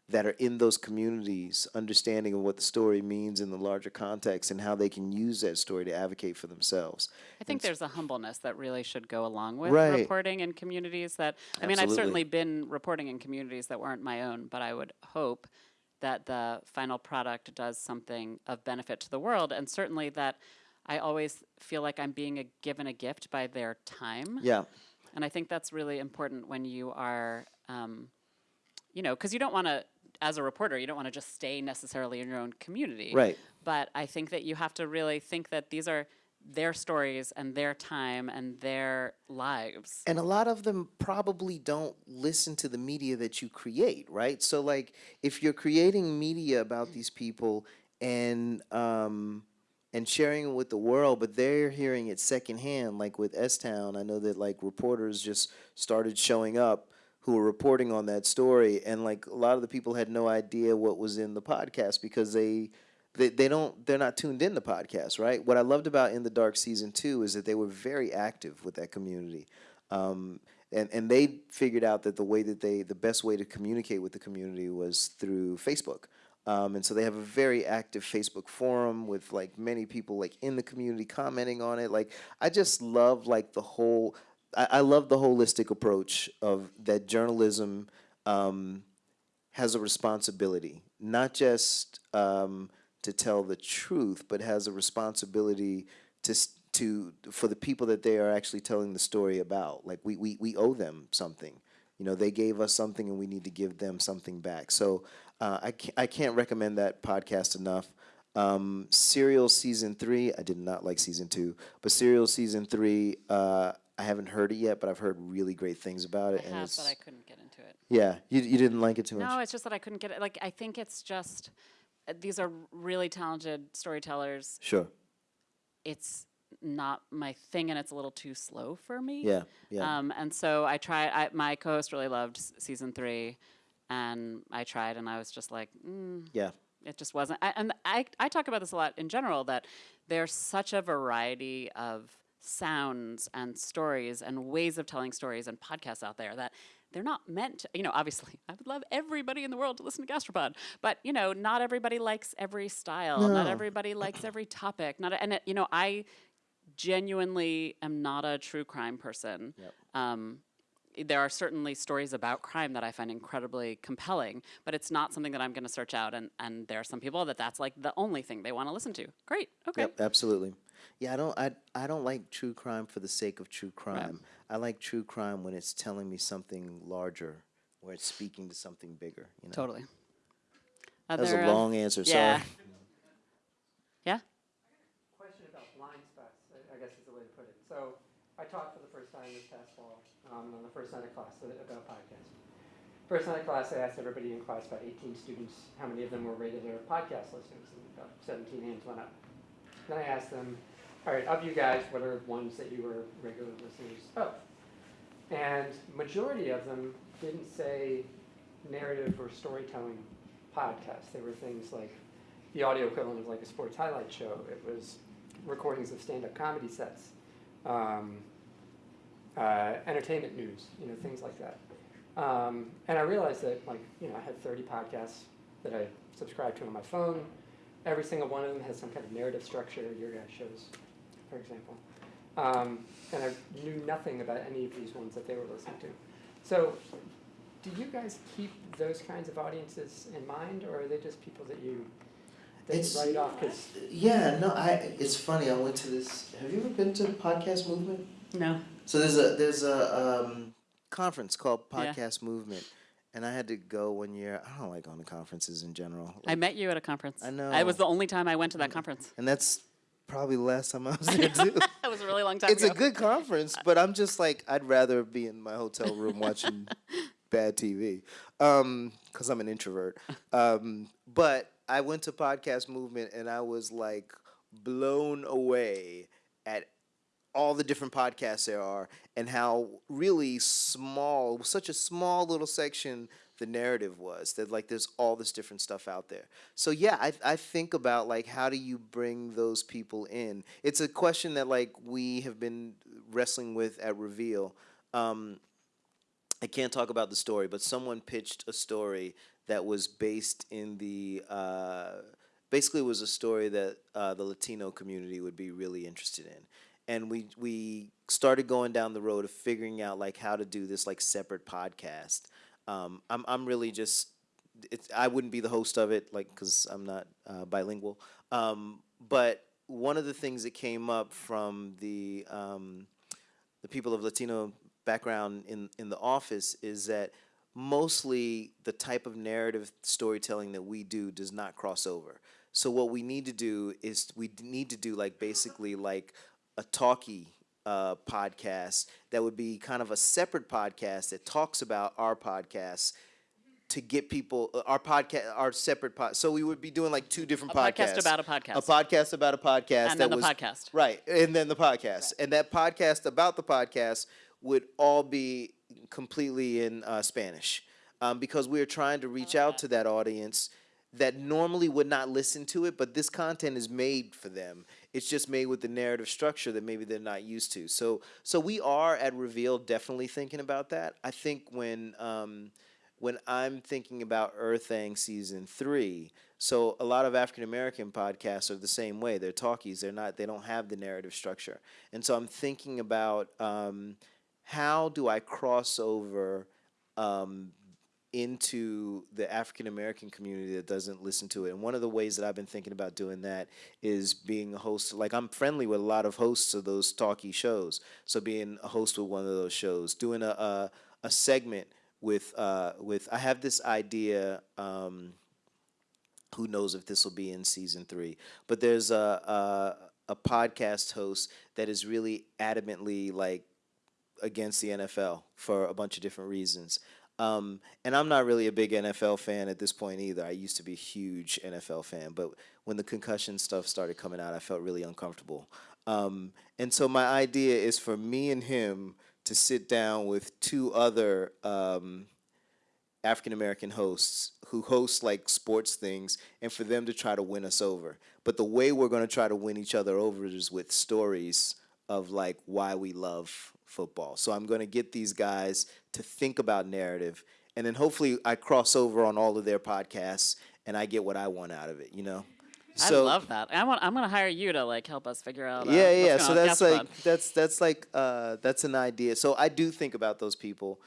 that are in those communities understanding of what the story means in the larger context and how they can use that story to advocate for themselves.
I think there's a humbleness that really should go along with
Right.
reporting in communities that I mean I've certainly been reporting in communities that weren't my own, but I would hope that the final product does something of benefit to the world and certainly that I always feel like I'm being a, given a gift by their time.
Yeah.
And I think that's really important when you are, um, you know, because you don't want to as a reporter, you don't want to just stay necessarily in your own community.
Right.
But I think that you have to really think that these are their stories and their time and their lives.
and a lot of them probably don't listen to the media that you create right so like if you're creating media about these people and um and sharing it with the world but they're hearing it secondhand like with s-town. I know that like reporters just started showing up who were reporting on that story and like a lot of the people had no idea what was in the podcast because they they, they don't they're not tuned in to podcasts right? What i loved about in the dark season two is that they were very active with that community um, and, and they figured out that the way that they the best way to communicate with the community was through facebook um, and so they have a very active facebook forum with like many people like in the community commenting on it like i just love like the whole i, I love the holistic approach of that journalism um, has a responsibility, not just um, to tell the truth, but has a responsibility to to for the people that they are actually telling the story about. Like we we we owe them something. You know, they gave us something, and we need to give them something back. So uh, I can't, I can't recommend that podcast enough. Um, Serial season three, I did not like season two, but Serial season three, uh, I haven't heard it yet, but I've heard really great things about
I
it. and
have,
it's,
but I couldn't get into it.
yeah, you, you didn't like it too much.
No, it's just that I couldn't get it. Like, I think it's just, uh, these are really talented storytellers.
Sure.
It's not my thing and it's a little too slow for me.
Yeah. Yeah.
Um, and so I tried, I, my co host really loved s- season three, and I tried, and I was just like, mm,
yeah.
it just wasn't. I, and I, I talk about this a lot in general that there's such a variety of sounds and stories and ways of telling stories and podcasts out there that they're not meant to, you know, obviously, I would love everybody in the world to listen to Gastropod, but, you know, not everybody likes every style. Not everybody likes every topic. Not, and, it, you know, I genuinely am not a true crime person.
Yep.
Um, there are certainly stories about crime that I find incredibly compelling, but it's not something that I'm going to search out. And, and there are some people that that's like the only thing they want to listen to. Great. Okay.
Yep, absolutely. Yeah, I don't I I don't like true crime for the sake of true crime. I like true crime when it's telling me something larger, where it's speaking to something bigger, you know.
Totally.
That was a
uh,
long answer,
yeah.
sorry.
Yeah.
Question about blind spots, I- I guess is the way to put it. So I taught for the first time this past fall, um, on the first night of class about podcasting. First night of class, I asked everybody in class, about 18 students, how many of them were regular podcast listeners, and about 17 hands went up. Then I asked them, all right, of you guys, what are ones that you were regular listeners of? And majority of them didn't say narrative or storytelling podcasts. They were things like the audio equivalent of like a sports highlight show. It was recordings of stand-up comedy sets, um, uh, entertainment news, you know, things like that. Um, and I realized that, like, you know, I had 30 podcasts that I subscribed to on my phone. Every single one of them has some kind of narrative structure. Your guys' shows, for example. Um, and I knew nothing about any of these ones that they were listening to. So, do you guys keep those kinds of audiences in mind, or are they just people that you that
It's-
write off? Because
Yeah, no, I it's funny, I went to this have you ever been to the podcast movement?
No.
So there's a there's a um, conference called
Yeah.
Podcast Movement. And I had to go one year. I don't like going to conferences in general.
I met you at a conference.
I know.
It was the only time I went to that conference.
and that's probably the last time I was there too.
That was a really long time
it's
ago.
a good conference, but I'm just like I'd rather be in my hotel room watching bad TV because I'm an introvert. Um, but I went to Podcast Movement and I was like blown away at all the different podcasts there are and how really small, such a small little section the narrative was that like there's all this different stuff out there. So yeah, I I think about like how do you bring those people in? It's a question that like we have been wrestling with at Reveal. Um, I can't talk about the story, but someone pitched a story that was based in the uh, basically was a story that uh, the Latino community would be really interested in, and we we started going down the road of figuring out like how to do this like separate podcast. Um, I'm I'm really just it's I wouldn't be the host of it like because I'm not uh, bilingual, um, but one of the things that came up from the um, the people of Latino background in in the office is that mostly the type of narrative storytelling that we do does not cross over. So what we need to do is we need to do like basically like a talkie uh, podcast that would be kind of a separate podcast that talks about our podcast to get people uh, our podcast our separate pod. So we would be doing like two different
A podcast
podcasts.
about a podcast.
A podcast about a podcast.
And
that
then the
was,
podcast.
Right, and then the podcast, and that podcast about the podcast would all be completely in uh, Spanish, um, because we are trying to reach out to that audience that normally would not listen to it, but this content is made for them. It's just made with the narrative structure that maybe they're not used to. So, so we are at Reveal definitely thinking about that. I think when um, when I'm thinking about Errthang season three, so a lot of African American podcasts are the same way. They're talkies. They're not. They don't have the narrative structure. And so I'm thinking about um, how do I cross over um, into the African American community that doesn't listen to it. And one of the ways that I've been thinking about doing that is being a host. Like I'm friendly with a lot of hosts of those talky shows. So being a host with one of those shows, doing a a, a segment with uh, with I have this idea. Um, who knows if this will be in season three? But there's a, a a podcast host that is really adamantly like against the NFL for a bunch of different reasons. Um, and I'm not really a big NFL fan at this point either. I used to be a huge NFL fan, but when the concussion stuff started coming out, I felt really uncomfortable. Um, and so my idea is for me and him to sit down with two other um, African American hosts who host like sports things and for them to try to win us over. But the way we're going to try to win each other over is with stories of like why we love football. So I'm going to get these guys to think about narrative and then hopefully I cross over on all of their podcasts and I get what I want out of it, you know.
I love that. I want. I'm gonna hire you to like help us figure out. Uh,
yeah, yeah. So that's like that's that's like uh that's an idea. So I do think about those people.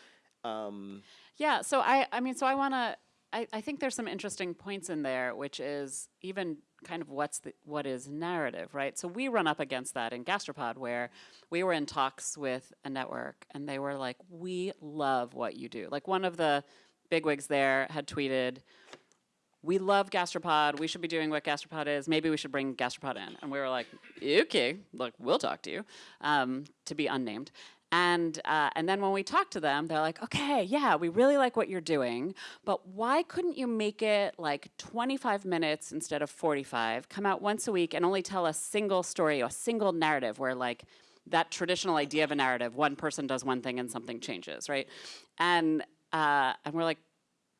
Um
Yeah, so I, I mean, so I want to. I, I think there's some interesting points in there, which is even kind of what's the what is narrative, right? So we run up against that in Gastropod, where we were in talks with a network, and they were like, "We love what you do." Like one of the bigwigs there had tweeted, "We love Gastropod. We should be doing what Gastropod is. Maybe we should bring Gastropod in." And we were like, "Okay, look, we'll talk to you." Um, to be unnamed. And uh, and then when we talk to them, they're like, okay, yeah, we really like what you're doing, but why couldn't you make it like 25 minutes instead of 45? Come out once a week and only tell a single story, a single narrative, where like that traditional idea of a narrative, one person does one thing and something changes, right? And uh, and we're like,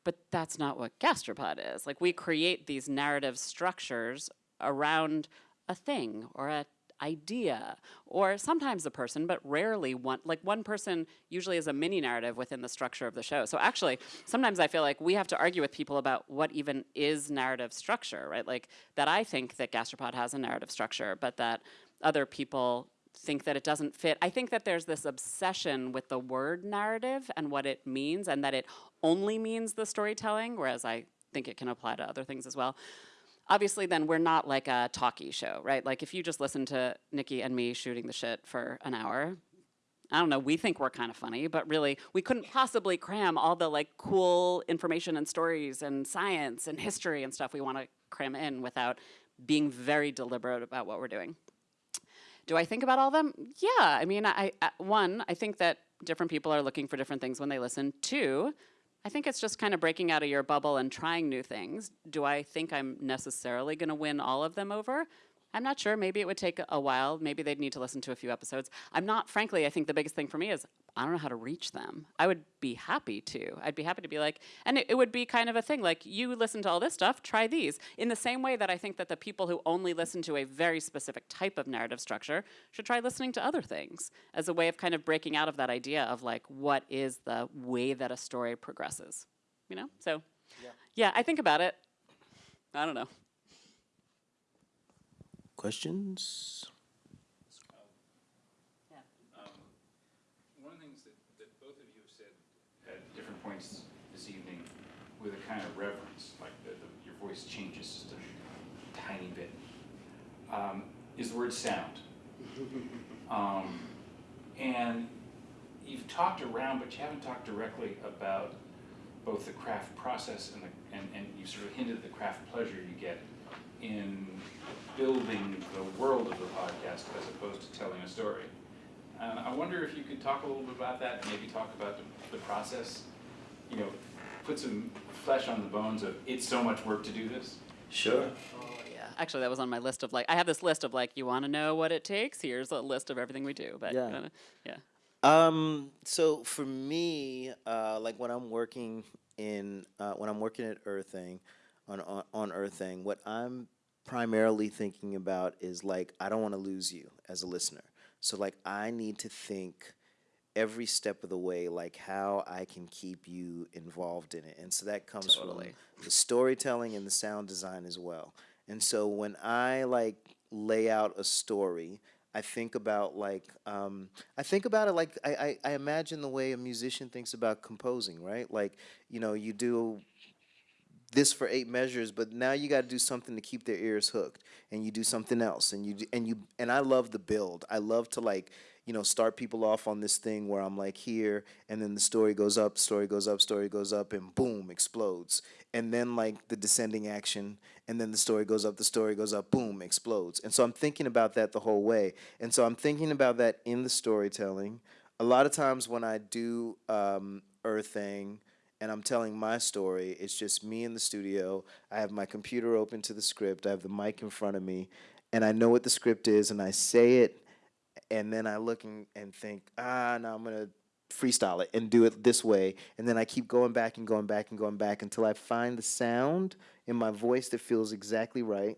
but that's not what gastropod is. Like we create these narrative structures around a thing or a idea or sometimes a person but rarely one like one person usually is a mini narrative within the structure of the show so actually sometimes i feel like we have to argue with people about what even is narrative structure right like that i think that gastropod has a narrative structure but that other people think that it doesn't fit. I think that there's this obsession with the word narrative and what it means, and that it only means the storytelling, whereas I think it can apply to other things as well. Obviously, then we're not like a talkie show, right? Like if you just listen to Nicky and me shooting the shit for an hour, I don't know, we think we're kind of funny, but really we couldn't possibly cram all the like cool information and stories and science and history and stuff we want to cram in without being very deliberate about what we're doing. Do I think about all of them? Yeah. I mean, I, I one, I think that different people are looking for different things when they listen. Two, I think it's just kind of breaking out of your bubble and trying new things. Do I think I'm necessarily going to win all of them over? I'm not sure. Maybe it would take a while. Maybe they'd need to listen to a few episodes. I'm not, frankly, I think the biggest thing for me is I don't know how to reach them. I would be happy to. I'd be happy to be like, and it, it would be kind of a thing like, you listen to all this stuff, try these. In the same way that I think that the people who only listen to a very specific type of narrative structure should try listening to other things as a way of kind of breaking out of that idea of like, what is the way that a story progresses? You know? So, yeah, I think about it. I don't know.
questions?
One of the things that, that both of you have said at different points this evening with a kind of reverence, like the, the, your voice changes just a tiny bit, um, is the word sound. Um, and you've talked around, but you haven't talked directly about both the craft process and the, and, and you sort of hinted at the craft pleasure you get in building the world of the podcast as opposed to telling a story. And I wonder if you could talk a little bit about that, and maybe talk about the, the process, you know, put some flesh on the bones of it's so much work to do this.
Sure.
Oh, Yeah, actually, that was on my list of like, I have this list of like, you want to know what it takes? Here's a list of everything we do. But
Yeah.
uh, yeah,
Um, so for me, uh, like when I'm working in, uh, when I'm working at Errthang, on, on, on Errthang, what I'm primarily thinking about is like, I don't want to lose you as a listener. So like, I need to think every step of the way, like how I can keep you involved in it. And so that comes
Totally.
from the storytelling and the sound design as well. And so when I like lay out a story, I think about like um, I think about it like I, I, I imagine the way a musician thinks about composing, right? Like you know you do this for eight measures, but now you got to do something to keep their ears hooked, and you do something else, and you and you and I love the build. I love to like you know start people off on this thing where I'm like here, and then the story goes up, story goes up, story goes up, and boom, explodes, and then like the descending action, and then the story goes up, the story goes up, boom, explodes, and so I'm thinking about that the whole way, and so I'm thinking about that in the storytelling. A lot of times when I do um, Errthang and I'm telling my story. It's just me in the studio. I have my computer open to the script. I have the mic in front of me, and I know what the script is, and I say it, and then I look and, and think, ah, now I'm gonna freestyle it and do it this way, and then I keep going back and going back and going back until I find the sound in my voice that feels exactly right.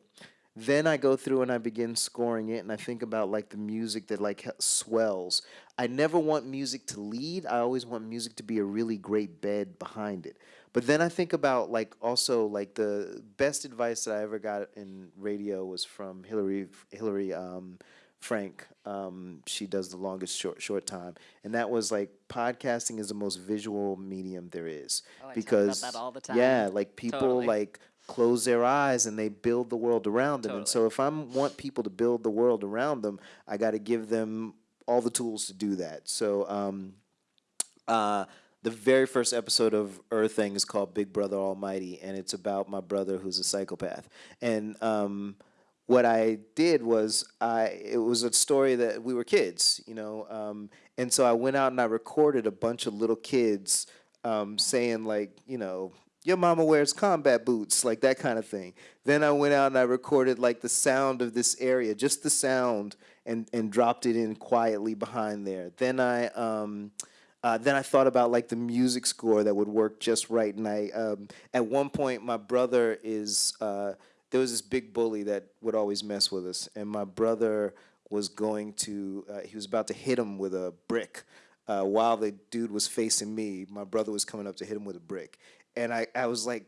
Then I go through and I begin scoring it, and I think about like the music that like swells. I never want music to lead. I always want music to be a really great bed behind it. But then I think about like also like the best advice that I ever got in radio was from Hillary Hillary um, Frank. Um, she does the longest short short time, and that was like podcasting is the most visual medium there is
Oh, I talk about
because
that all the
yeah, like people
Totally.
like close their eyes and they build the world around them. And so if I want people to build the world around them, I got to give them all the tools to do that. So um, uh, the very first episode of Errthang is called Big Brother Almighty, and it's about my brother who's a psychopath. And um, what I did was I it was a story that we were kids, you know, um, and so I went out and I recorded a bunch of little kids um, saying like, you know, your mama wears combat boots, like that kind of thing. Then I went out and I recorded like the sound of this area, just the sound, and and dropped it in quietly behind there. Then I um, uh, then I thought about like the music score that would work just right. And I um, at one point my brother is uh, there was this big bully that would always mess with us, and my brother was going to uh, he was about to hit him with a brick. Uh, while the dude was facing me, my brother was coming up to hit him with a brick, and I, I was like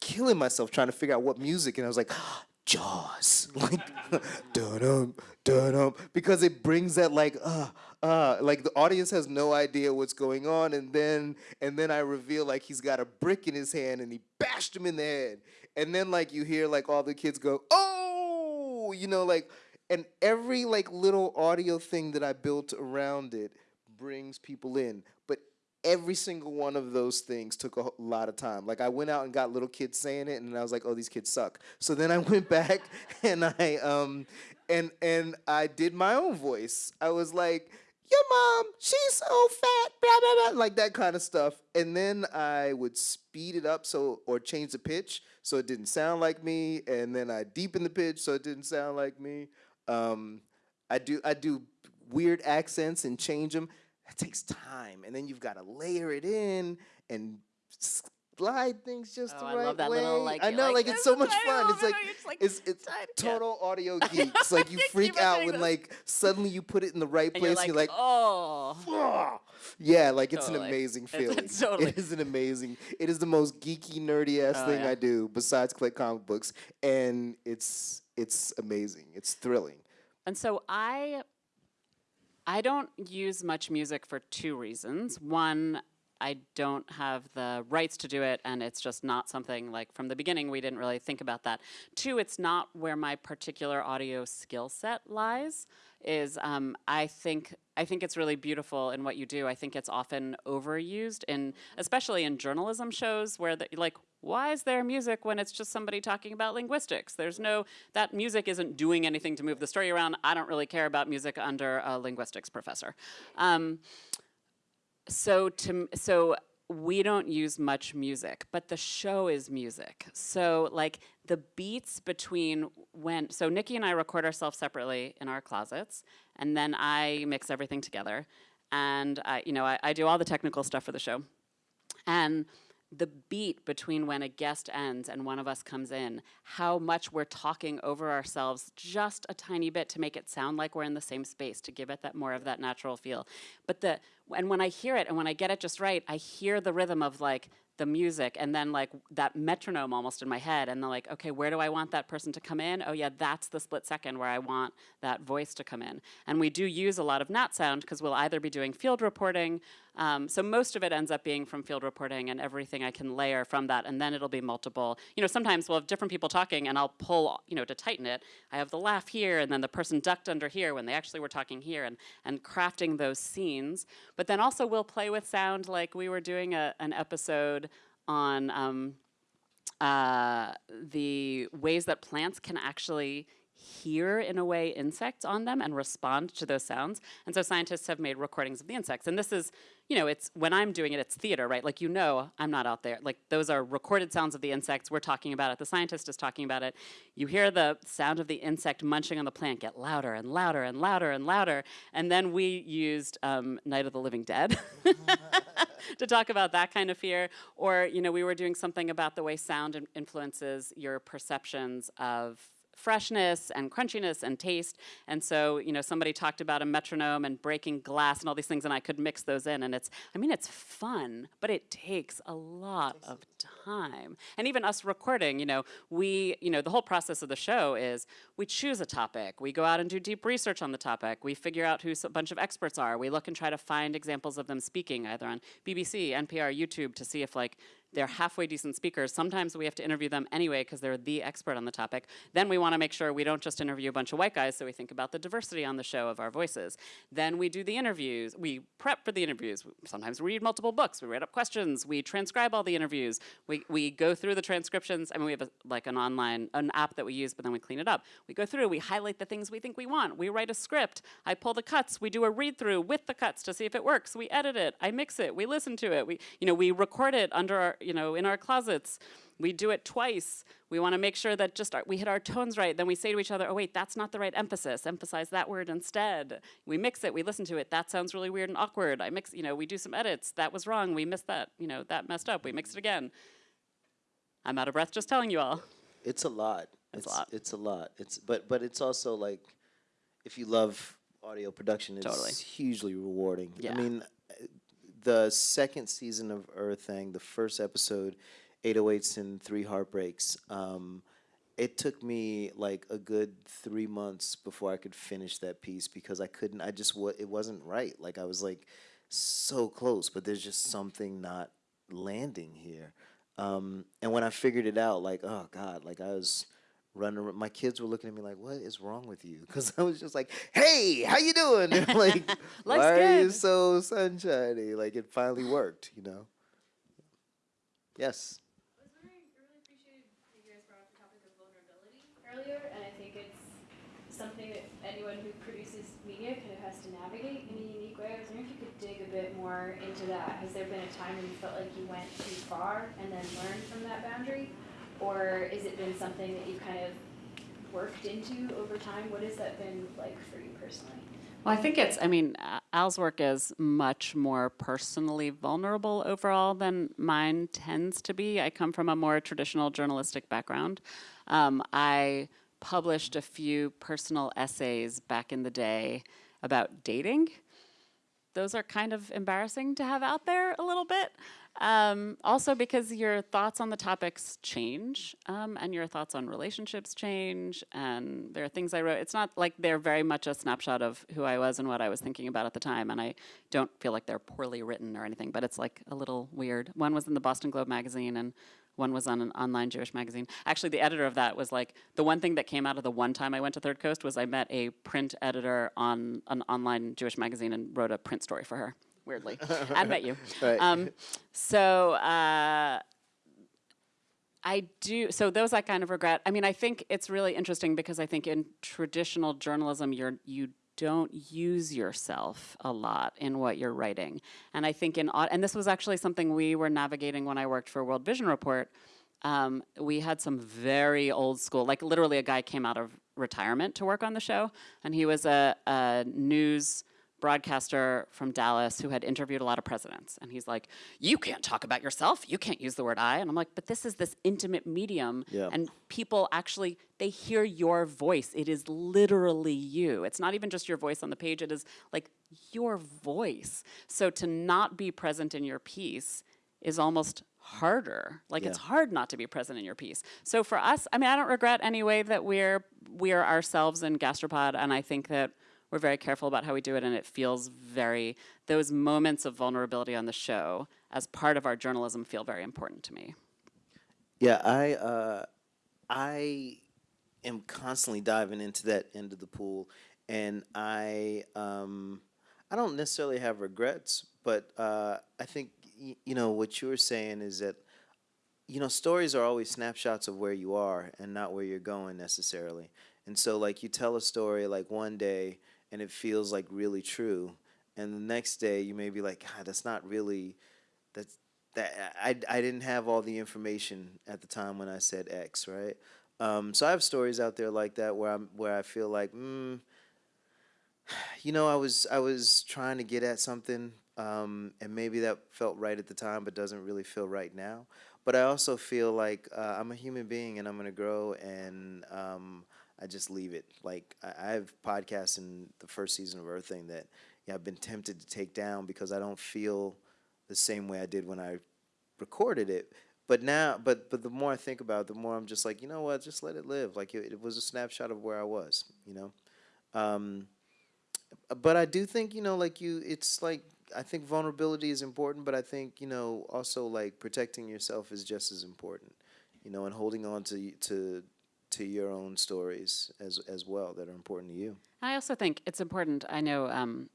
killing myself trying to figure out what music, and I was like, Jaws, like dum dum, because it brings that like uh uh like the audience has no idea what's going on, and then and then I reveal like he's got a brick in his hand and he bashed him in the head, and then like you hear like all the kids go oh! You know like and every like little audio thing that I built around it brings people in, every single one of those things took a lot of time. Like I went out and got little kids saying it, and I was like, "Oh, these kids suck." So then I went back and I um and and I did my own voice. I was like, "Your mom, she's so fat," blah blah blah, like that kind of stuff. And then I would speed it up so or change the pitch so it didn't sound like me, and then I deepen the pitch so it didn't sound like me. Um, I do I do weird accents and change them. That takes time, and then you've got to layer it in and slide things just
Oh,
the
I love that
way.
little, like,
I know,
like,
like, it's so much fun. It's like
it's like,
it's it's
"Side- yeah."
total audio geeks. Like you freak out when
this.
like suddenly you put it in the right
And
place
you're
and
like,
you're like,
oh.
"Ah." yeah, like it's an amazing feeling.
it's totally-
It is an amazing. It is the most geeky, nerdy ass
Oh,
thing
yeah.
I do besides collect comic books, and it's it's amazing. It's thrilling.
And so I I don't use much music for two reasons. One, I don't have the rights to do it, and it's just not something like from the beginning we didn't really think about that. Two, it's not where my particular audio skill set lies. Is um, I think I think it's really beautiful in what you do. I think it's often overused in, especially in journalism shows where the, like, why is there music when it's just somebody talking about linguistics? There's no, that music isn't doing anything to move the story around. I don't really care about music under a linguistics professor. Um, so to so we don't use much music, but the show is music. So like the beats between when so Nicky and I record ourselves separately in our closets, and then I mix everything together, and I you know I, I do all the technical stuff for the show, and the beat between when a guest ends and one of us comes in, how much we're talking over ourselves just a tiny bit to make it sound like we're in the same space, to give it that more of that natural feel. But the and when I hear it and when I get it just right, I hear the rhythm of like the music and then like that metronome almost in my head and then like okay where do i want that person to come in? Oh yeah that's the split second where i want that voice to come in. And we do use a lot of nat sound because we'll either be doing field reporting um, so most of it ends up being from field reporting and everything i can layer from that and then it'll be multiple you know sometimes we'll have different people talking and i'll pull you know to tighten it. I have the laugh here and then the person ducked under here when they actually were talking here and and crafting those scenes. But then also we'll play with sound like we were doing a, an episode on um, uh, the ways that plants can actually hear in a way insects on them and respond to those sounds. And so scientists have made recordings of the insects. And this is, you know, it's when I'm doing it, it's theater, right? Like you know, I'm not out there. Like those are recorded sounds of the insects. We're talking about it. The scientist is talking about it. You hear the sound of the insect munching on the plant get louder and louder and louder and louder. And then we used um, Night of the Living Dead. to talk about that kind of fear. Or, you know, we were doing something about the way sound in- influences your perceptions of freshness and crunchiness and taste. And so, you know, somebody talked about a metronome and breaking glass and all these things, and I could mix those in. And it's, I mean, it's fun, but it takes a lot of time. And even us recording, you know, we, you know, the whole process of the show is we choose a topic, we go out and do deep research on the topic, we figure out who a bunch of experts are, we look and try to find examples of them speaking either on BBC, NPR, YouTube to see if like they're halfway decent speakers. Sometimes we have to interview them anyway because they're the expert on the topic. Then we want to make sure we don't just interview a bunch of white guys, so we think about the diversity on the show of our voices. Then we do the interviews. We prep for the interviews. Sometimes we read multiple books. We write up questions. We transcribe all the interviews. We, we go through the transcriptions. I mean, we have a, like an online, an app that we use, but then we clean it up. We go through, we highlight the things we think we want. We write a script. I pull the cuts. We do a read through with the cuts to see if it works. We edit it. I mix it. We listen to it. We, you know, we record it under our, you know, in our closets. We do it twice. We want to make sure that just our, we hit our tones right. Then we say to each other, oh wait, that's not the right emphasis. Emphasize that word instead. We mix it, we listen to it. That sounds really weird and awkward. I mix, you know, we do some edits. That was wrong. We missed that, you know, that messed up. We mixed it again. I'm out of breath just telling you all.
It's a lot.
It's a lot.
It's a lot. It's but but it's also like if you love audio production, it's
Totally.
hugely rewarding.
Yeah.
I mean, the second season of Errthang, the first episode, 808s and Three Heartbreaks. Um, it took me like a good three months before I could finish that piece because I couldn't. I just it wasn't right. Like I was like so close, but there's just something not landing here. Um, and when I figured it out, like oh god, like I was running. ar- My kids were looking at me like, "What is wrong with you?" Because I was just like, "Hey, how you doing?" They're like, "Why
Life's
are you so sunshiny?" Like it finally worked, you know. Yes.
I was wondering, I really appreciated that you guys brought up the topic of vulnerability earlier, and I think it's something that anyone who produces media kind of has to navigate in a unique way. I was wondering if you could dig a bit more into that. Has there been a time when you felt like you went too far and then learned from that boundary? Or is it been something that you've kind of worked into over time? What has that been like for you personally?
Well, I think it's, I mean, Al's work is much more personally vulnerable overall than mine tends to be. I come from a more traditional journalistic background. Um, I published a few personal essays back in the day about dating. Those are kind of embarrassing to have out there a little bit. Um, also, because your thoughts on the topics change, um, and your thoughts on relationships change, and there are things I wrote. It's not like they're very much a snapshot of who I was and what I was thinking about at the time, and I don't feel like they're poorly written or anything. But it's like a little weird. One was in the Boston Globe magazine, and one was on an online Jewish magazine. Actually, the editor of that was like the one thing that came out of the one time I went to Third Coast was I met a print editor on an online Jewish magazine and wrote a print story for her. Weirdly, I met you.
Right.
Um, so uh, I do. So those I kind of regret. I mean, I think it's really interesting because I think in traditional journalism, you're you don't use yourself a lot in what you're writing, and I think in and this was actually something we were navigating when I worked for World Vision Report. Um, we had some very old school, like literally a guy came out of retirement to work on the show, and he was a, a news broadcaster from Dallas who had interviewed a lot of presidents. And he's like, You can't talk about yourself. You can't use the word I. And I'm like, But this is this intimate medium.
Yeah.
And people actually, they hear your voice. It is literally you. It's not even just your voice on the page, it is like your voice. So to not be present in your piece is almost harder. Like it's hard not to be present in your piece. So for us, I mean, I don't regret any way that we're we're ourselves in Gastropod, and I think that we're very careful about how we do it, and it feels very those moments of vulnerability on the show as part of our journalism feel very important to me.
Yeah, I uh, I am constantly diving into that end of the pool, and I um, I don't necessarily have regrets, but uh, I think you know what you were saying is that you know stories are always snapshots of where you are and not where you're going necessarily. And so like you tell a story like one day and it feels like really true, and the next day you may be like, God, that's not really that's that I, I didn't have all the information at the time when I said X, right? Um, so I have stories out there like that where I'm where I feel like, mm, you know, I was I was trying to get at something, um, and maybe that felt right at the time, but doesn't really feel right now. But I also feel like uh, I'm a human being, and I'm gonna grow, and um, I just leave it. Like I, I have podcasts in the first season of Errthang that yeah, I've been tempted to take down because I don't feel the same way I did when I recorded it. But now, but but the more I think about it, the more I'm just like, you know what, just let it live. Like it, it was a snapshot of where I was, you know. Um, but I do think, you know, like you, it's like I think vulnerability is important, but I think you know also like protecting yourself is just as important, you know, and holding on to to to your own stories as as well that are important to you.
I also think it's important. I know um,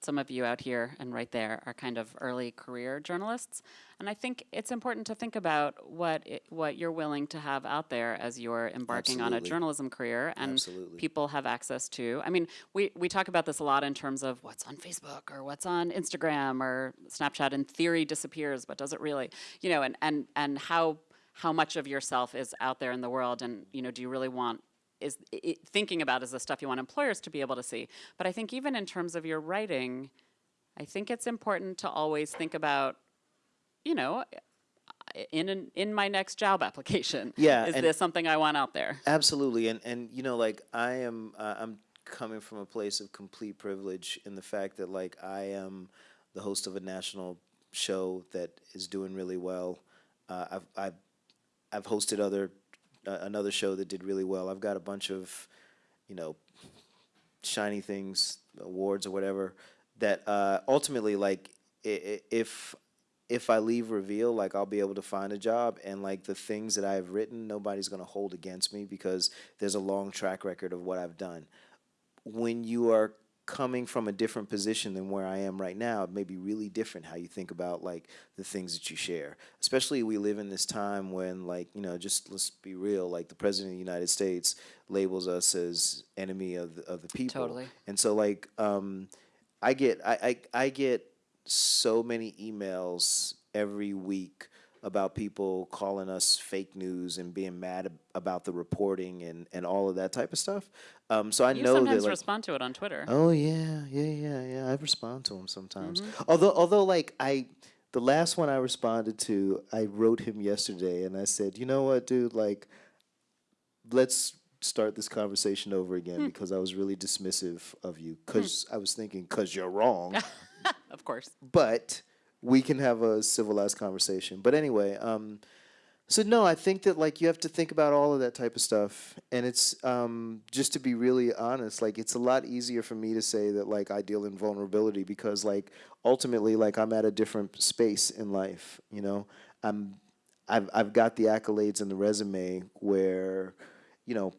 some of you out here and right there are kind of early career journalists, and I think it's important to think about what it, what you're willing to have out there as you're embarking on a journalism career, and
Absolutely.
people have access to. I mean, we we talk about this a lot in terms of what's on Facebook or what's on Instagram or Snapchat. In theory, disappears, but does it really? You know, and and and how how much of yourself is out there in the world, and you know, do you really want is i i- thinking about is the stuff you want employers to be able to see. But I think even in terms of your writing, I think it's important to always think about, you know, in an, in my next job application,
Yeah,
is this something I want out there?
Absolutely, and and you know, like I am, uh, I'm coming from a place of complete privilege in the fact that like I am the host of a national show that is doing really well. Uh, I've I've I've hosted other uh, another show that did really well. I've got a bunch of, you know, shiny things, awards or whatever. That uh, ultimately, like, i- i- if if I leave Reveal, like I'll be able to find a job, and like the things that I've written, nobody's gonna hold against me because there's a long track record of what I've done. When you are coming from a different position than where I am right now, it may be really different how you think about like the things that you share. Especially we live in this time when like, you know, just let's be real, like the president of the United States labels us as enemy of the, of the people.
Totally.
And so like um I get I, I I get so many emails every week about people calling us fake news and being mad ab- about the reporting and, and all of that type of stuff. Um, so I
you
know
sometimes
that like,
respond to it on Twitter.
Oh yeah, yeah, yeah, yeah. I respond to him sometimes. Mm-hmm. Although, although, like I, the last one I responded to, I wrote him yesterday, and I said, you know what, dude, like, let's start this conversation over again hmm. because I was really dismissive of you hmm. because I was thinking because you're wrong,
Of course.
but we can have a civilized conversation. But anyway, um, so no, I think that like you have to think about all of that type of stuff, and it's um, just to be really honest, like it's a lot easier for me to say that like I deal in vulnerability because like ultimately like I'm at a different space in life, you know. I'm I've I've got the accolades and the resume where, you know,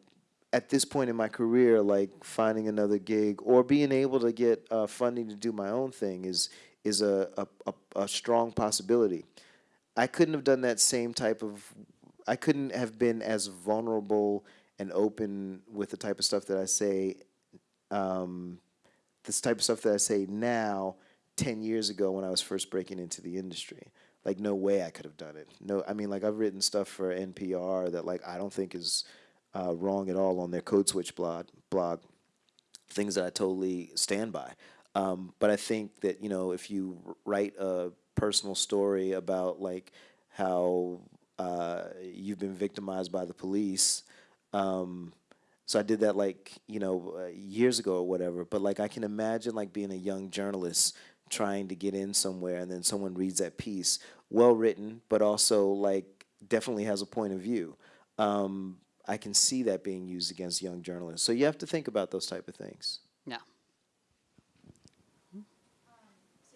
at this point in my career, like finding another gig or being able to get uh, funding to do my own thing is is a, a, a, a strong possibility. I couldn't have done that same type of. I couldn't have been as vulnerable and open with the type of stuff that I say. Um, this type of stuff that I say now, ten years ago when I was first breaking into the industry. Like no way I could have done it. No, I mean like I've written stuff for NPR that like I don't think is uh, wrong at all on their Code Switch blog. Blog things that I totally stand by. Um, but I think that you know if you write a personal story about like how uh, you've been victimized by the police. Um, so I did that like you know uh, years ago or whatever. But like I can imagine like being a young journalist trying to get in somewhere, and then someone reads that piece, well written, but also like definitely has a point of view. Um, I can see that being used against young journalists. So you have to think about those type of things.
Yeah.
So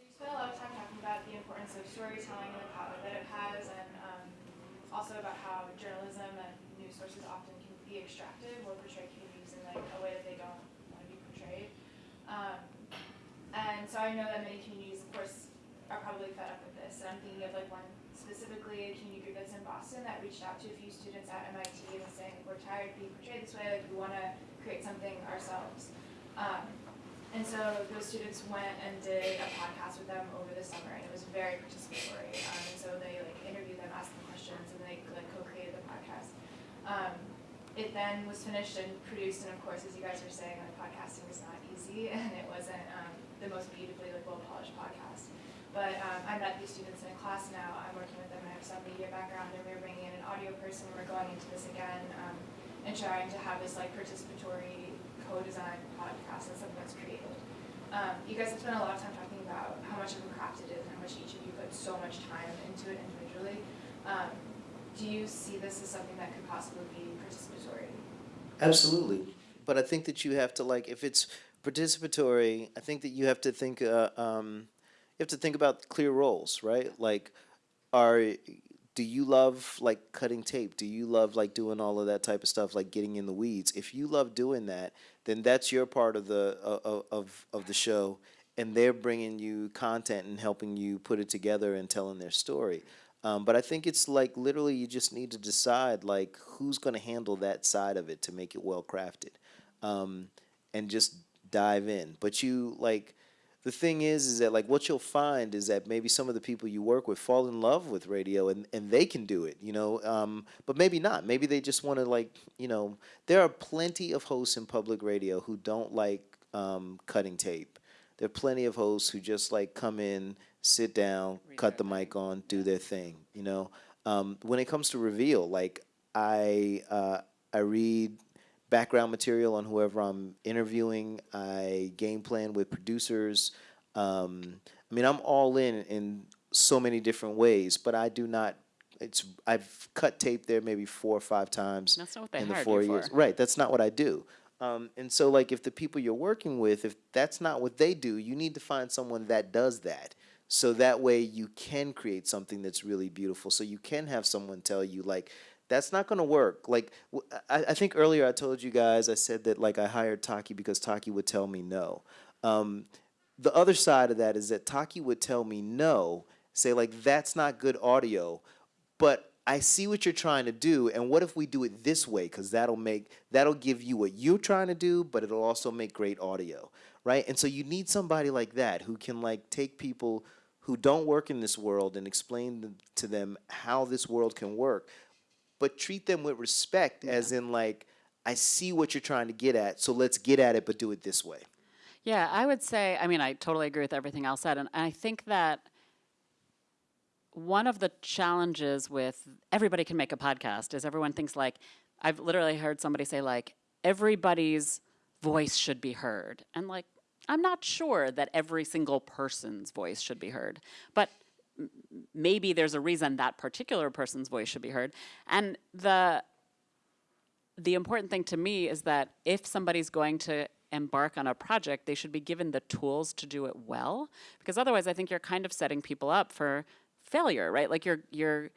you spent a lot of time talking about the importance of storytelling and the power that it has, and um, also about how journalism and news sources often can be extractive or portray communities in like a way that they don't want to be portrayed. Um, and so I know that many communities, of course, are probably fed up with this. And I'm thinking of like one specifically a community group that's in Boston that reached out to a few students at MIT and was saying, we're tired of being portrayed this way, like we want to create something ourselves. Um, and so those students went and did a podcast with them over the summer, and it was very participatory. Um, and so they like interviewed them, asked them questions, and they like co-created the podcast. Um, it then was finished and produced, and of course, as you guys were saying, like podcasting is not easy, and it wasn't um, the most beautifully like well polished podcast. But um, I met these students in a class now. I'm working with them. I have some media background, and we're bringing in an audio person. We're going into this again um, and trying to have this like participatory co-design podcast and something that's created. Um, you guys have spent a lot of time talking about how much of a craft it is and how much each of you put so much time into it individually. Um, do you see this as something that could possibly be participatory?
Absolutely. But I think that you have to like if it's participatory, I think that you have to think uh, um, you have to think about clear roles, right? Like are do you love like cutting tape? Do you love like doing all of that type of stuff like getting in the weeds? If you love doing that, then that's your part of the uh, of of the show and they're bringing you content and helping you put it together and telling their story. Um, but I think it's like literally you just need to decide like who's going to handle that side of it to make it well crafted, um, and just dive in. But you like the thing is is that like what you'll find is that maybe some of the people you work with fall in love with radio and, and they can do it you know um, but maybe not. Maybe they just want to like you know there are plenty of hosts in public radio who don't like um, cutting tape. There are plenty of hosts who just like come in sit down
Read
cut the mic on do their thing you know? Um, when it comes to reveal like i uh, i read background material on whoever I'm interviewing. I game plan with producers. Um, I mean, I'm all in in so many different ways, but I do not. It's I've cut tape there maybe four or five times
That's not what they
in the four years.
for.
Right, that's not what I do. Um, and so, like, if the people you're working with, if that's not what they do, you need to find someone that does that. So that way you can create something that's really beautiful. So you can have someone tell you, like, that's not going to work. Like, I, I, think earlier I told you guys, I said that, like, I hired Taki because Taki would tell me no. Um, the other side of that is that Taki would tell me no, say, like, that's not good audio, but I see what you're trying to do, and what if we do it this way? Because that'll make that'll give you what you're trying to do, but it'll also make great audio, right? And so you need somebody like that who can like take people who don't work in this world and explain to them how this world can work, but treat them with respect, as in like I see what you're trying to get at, so let's get at it, but do it this way.
Yeah, I would say, I mean, I totally agree with everything else said. And I think that one of the challenges with everybody can make a podcast is everyone thinks like, I've literally heard somebody say, like, everybody's voice should be heard. And like, I'm not sure that every single person's voice should be heard. But maybe there's a reason that particular person's voice should be heard. And the the important thing to me is that if somebody's going to embark on a project, they should be given the tools to do it well. Because otherwise, I think you're kind of setting people up for failure, right? Like you're you're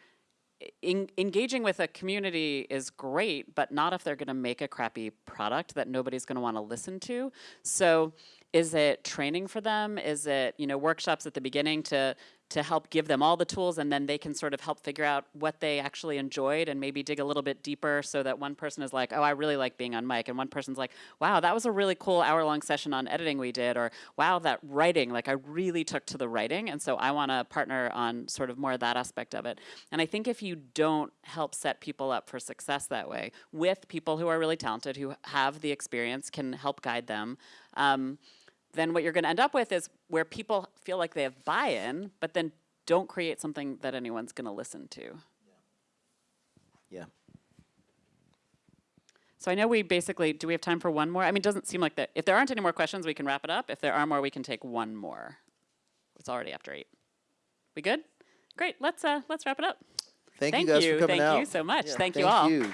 en- engaging with a community is great, but not if they're going to make a crappy product that nobody's going to want to listen to. So, is it training for them? Is it you know workshops at the beginning to to help give them all the tools and then they can sort of help figure out what they actually enjoyed and maybe dig a little bit deeper so that one person is like, oh, I really like being on mic. And one person's like, wow, that was a really cool hour long session on editing we did. Or wow, that writing, like I really took to the writing. And so I want to partner on sort of more of that aspect of it. And I think if you don't help set people up for success that way with people who are really talented, who have the experience, can help guide them. Um, then what you're going to end up with is where people feel like they have buy-in, but then don't create something that anyone's going to listen to.
Yeah.
So I know we basically, do we have time for one more? I mean, it doesn't seem like that. If there aren't any more questions, we can wrap it up. If there are more, we can take one more. It's already after eight. We good? Great. Let's uh, let's wrap it up.
Thank,
Thank
you guys
you.
for coming
Thank
out.
you so much.
Yeah,
Thank you all.
you.